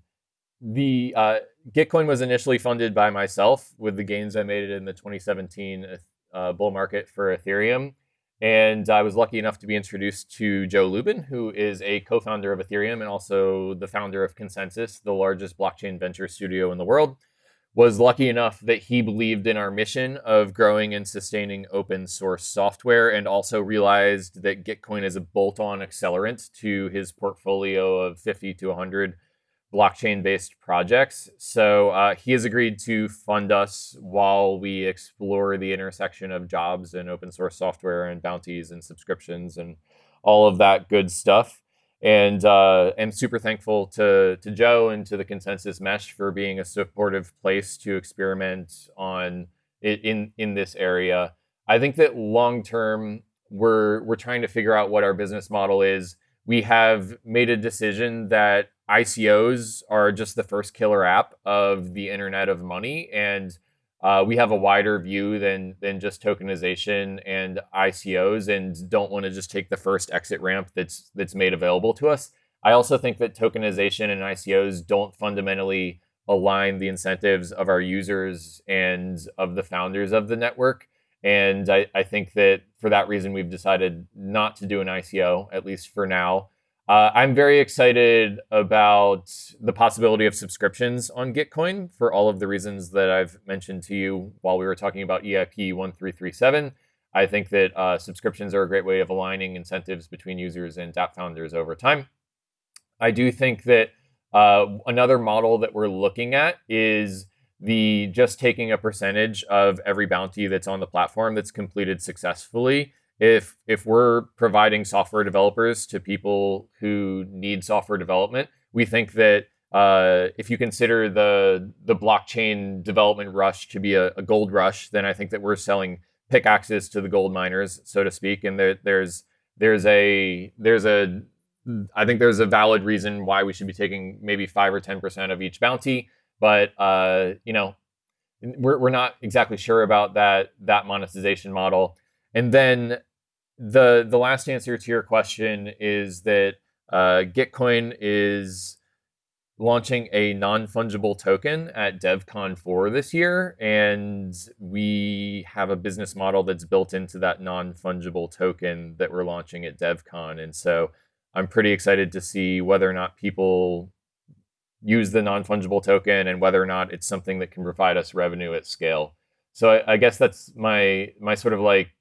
The uh, Gitcoin was initially funded by myself with the gains I made in the 2017 uh, bull market for Ethereum, and I was lucky enough to be introduced to Joe Lubin, who is a co-founder of Ethereum and also the founder of ConsenSys, the largest blockchain venture studio in the world was lucky enough that he believed in our mission of growing and sustaining open source software and also realized that Gitcoin is a bolt on accelerant to his portfolio of 50 to 100 blockchain based projects. So uh, he has agreed to fund us while we explore the intersection of jobs and open source software and bounties and subscriptions and all of that good stuff and uh, am super thankful to to Joe and to the ConsenSys Mesh for being a supportive place to experiment on in in this area. I think that long term we're we're trying to figure out what our business model is. We have made a decision that ICOs are just the first killer app of the Internet of Money, and uh, we have a wider view than than just tokenization and ICOs, and don't want to just take the first exit ramp that's that's made available to us. I also think that tokenization and ICOs don't fundamentally align the incentives of our users and of the founders of the network. And I, I think that for that reason, we've decided not to do an ICO, at least for now. Uh, I'm very excited about the possibility of subscriptions on Gitcoin for all of the reasons that I've mentioned to you while we were talking about EIP 1337. I think that uh, subscriptions are a great way of aligning incentives between users and dApp founders over time. I do think that uh, another model that we're looking at is the just taking a percentage of every bounty that's on the platform that's completed successfully if if we're providing software developers to people who need software development, we think that uh, if you consider the the blockchain development rush to be a, a, gold rush, then I think that we're selling pickaxes to the gold miners, so to speak. And there, there's there's a there's a I think there's a valid reason why we should be taking maybe five or ten percent of each bounty, but uh, you know, we're we're not exactly sure about that that monetization model. And then the the last answer to your question is that uh, Gitcoin is launching a non-fungible token at DevCon 4 this year, and we have a business model that's built into that non-fungible token that we're launching at DevCon. And so I'm pretty excited to see whether or not people use the non-fungible token and whether or not it's something that can provide us revenue at scale. So I, I guess that's my my sort of like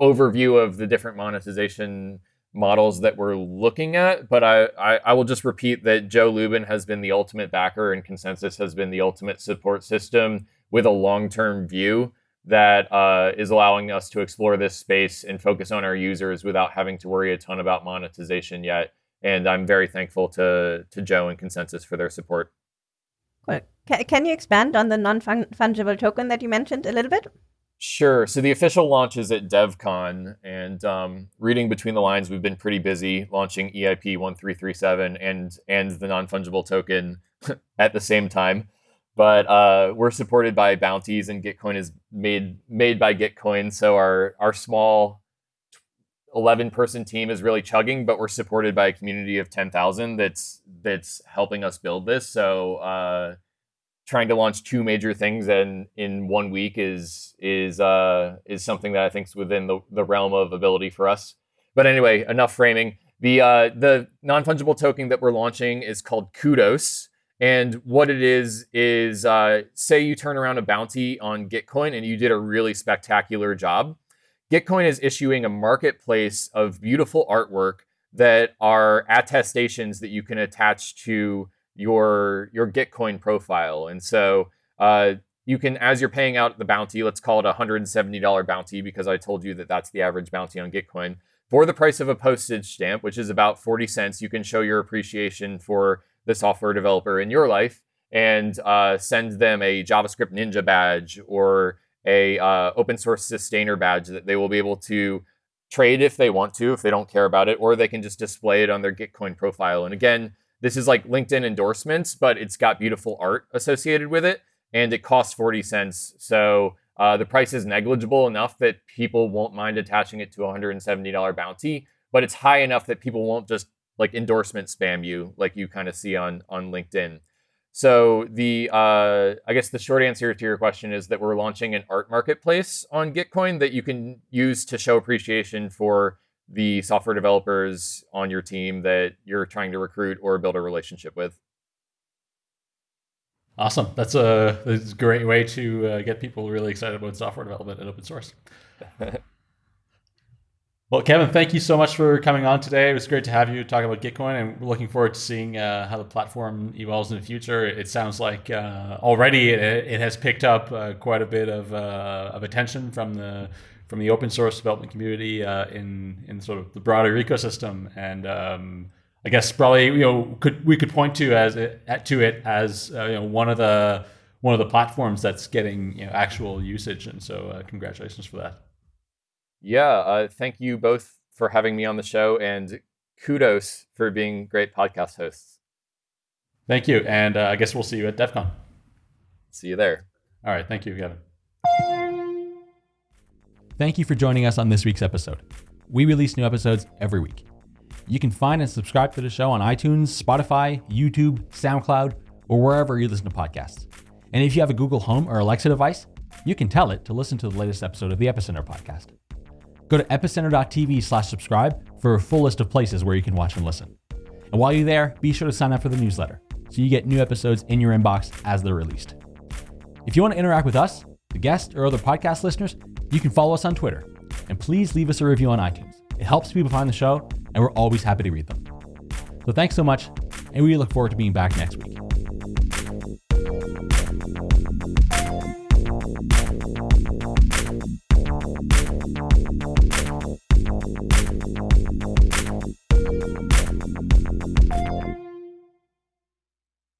overview of the different monetization models that we're looking at. But I, I, I, will just repeat that Joe Lubin has been the ultimate backer and ConsenSys has been the ultimate support system with a long term view that uh, is allowing us to explore this space and focus on our users without having to worry a ton about monetization yet. And I'm very thankful to, to Joe and ConsenSys for their support. Can you expand on the non fungible token that you mentioned a little bit? Sure. So the official launch is at DevCon, and um, reading between the lines, we've been pretty busy launching EIP 1337 and and the non fungible token *laughs* at the same time. But uh, we're supported by bounties, and Gitcoin is made made by Gitcoin. So our our small 11 person team is really chugging, but we're supported by a community of 10,000 that's that's helping us build this. So uh, trying to launch two major things in in one week is is uh, is something that I think is within the, the realm of ability for us. But anyway, enough framing. The uh, the non fungible token that we're launching is called Kudos, and what it is is uh, say you turn around a bounty on Gitcoin and you did a really spectacular job. Gitcoin is issuing a marketplace of beautiful artwork that are attestations that you can attach to your your Gitcoin profile. And so uh, you can, as you're paying out the bounty, let's call it a $170 bounty because I told you that that's the average bounty on Gitcoin. For the price of a postage stamp, which is about 40 cents, you can show your appreciation for the software developer in your life and uh, send them a JavaScript Ninja badge or a uh, open source sustainer badge that they will be able to trade if they want to, if they don't care about it, or they can just display it on their Gitcoin profile. And again, this is like LinkedIn endorsements, but it's got beautiful art associated with it, and it costs 40 cents. So uh, the price is negligible enough that people won't mind attaching it to a $170 bounty, but it's high enough that people won't just like endorsement spam you like you kind of see on on LinkedIn. So the uh, I guess the short answer to your question is that we're launching an art marketplace on Gitcoin that you can use to show appreciation for the software developers on your team that you're trying to recruit or build a relationship with. Awesome. That's a, that's a great way to uh, get people really excited about software development and open source. *laughs* well, Kevin, thank you so much for coming on today. It was great to have you talk about Gitcoin, and we're looking forward to seeing uh, how the platform evolves in the future. It sounds like uh, already it, it, has picked up uh, quite a bit of, uh, of attention from the from the open source development community uh, in in sort of the broader ecosystem, and um, I guess probably you know could we could point to as it, to it as uh, you know one of the one of the platforms that's getting you know actual usage, and so uh, congratulations for that. Yeah, uh, thank you both for having me on the show, and kudos for being great podcast hosts. Thank you, and uh, I guess we'll see you at Devcon. See you there. All right, thank you, Kevin. Thank you for joining us on this week's episode. We release new episodes every week. You can find and subscribe to the show on iTunes, Spotify, YouTube, SoundCloud, or wherever you listen to podcasts. And if you have a Google Home or Alexa device, you can tell it to listen to the latest episode of the Epicenter podcast. Go to epicenter.tv slash subscribe for a full list of places where you can watch and listen. And while you're there, be sure to sign up for the newsletter so you get new episodes in your inbox as they're released. If you want to interact with us, the guests, or other podcast listeners, you can follow us on Twitter. And please leave us a review on iTunes. It helps people find the show and we're always happy to read them. So thanks so much, and we look forward to being back next week.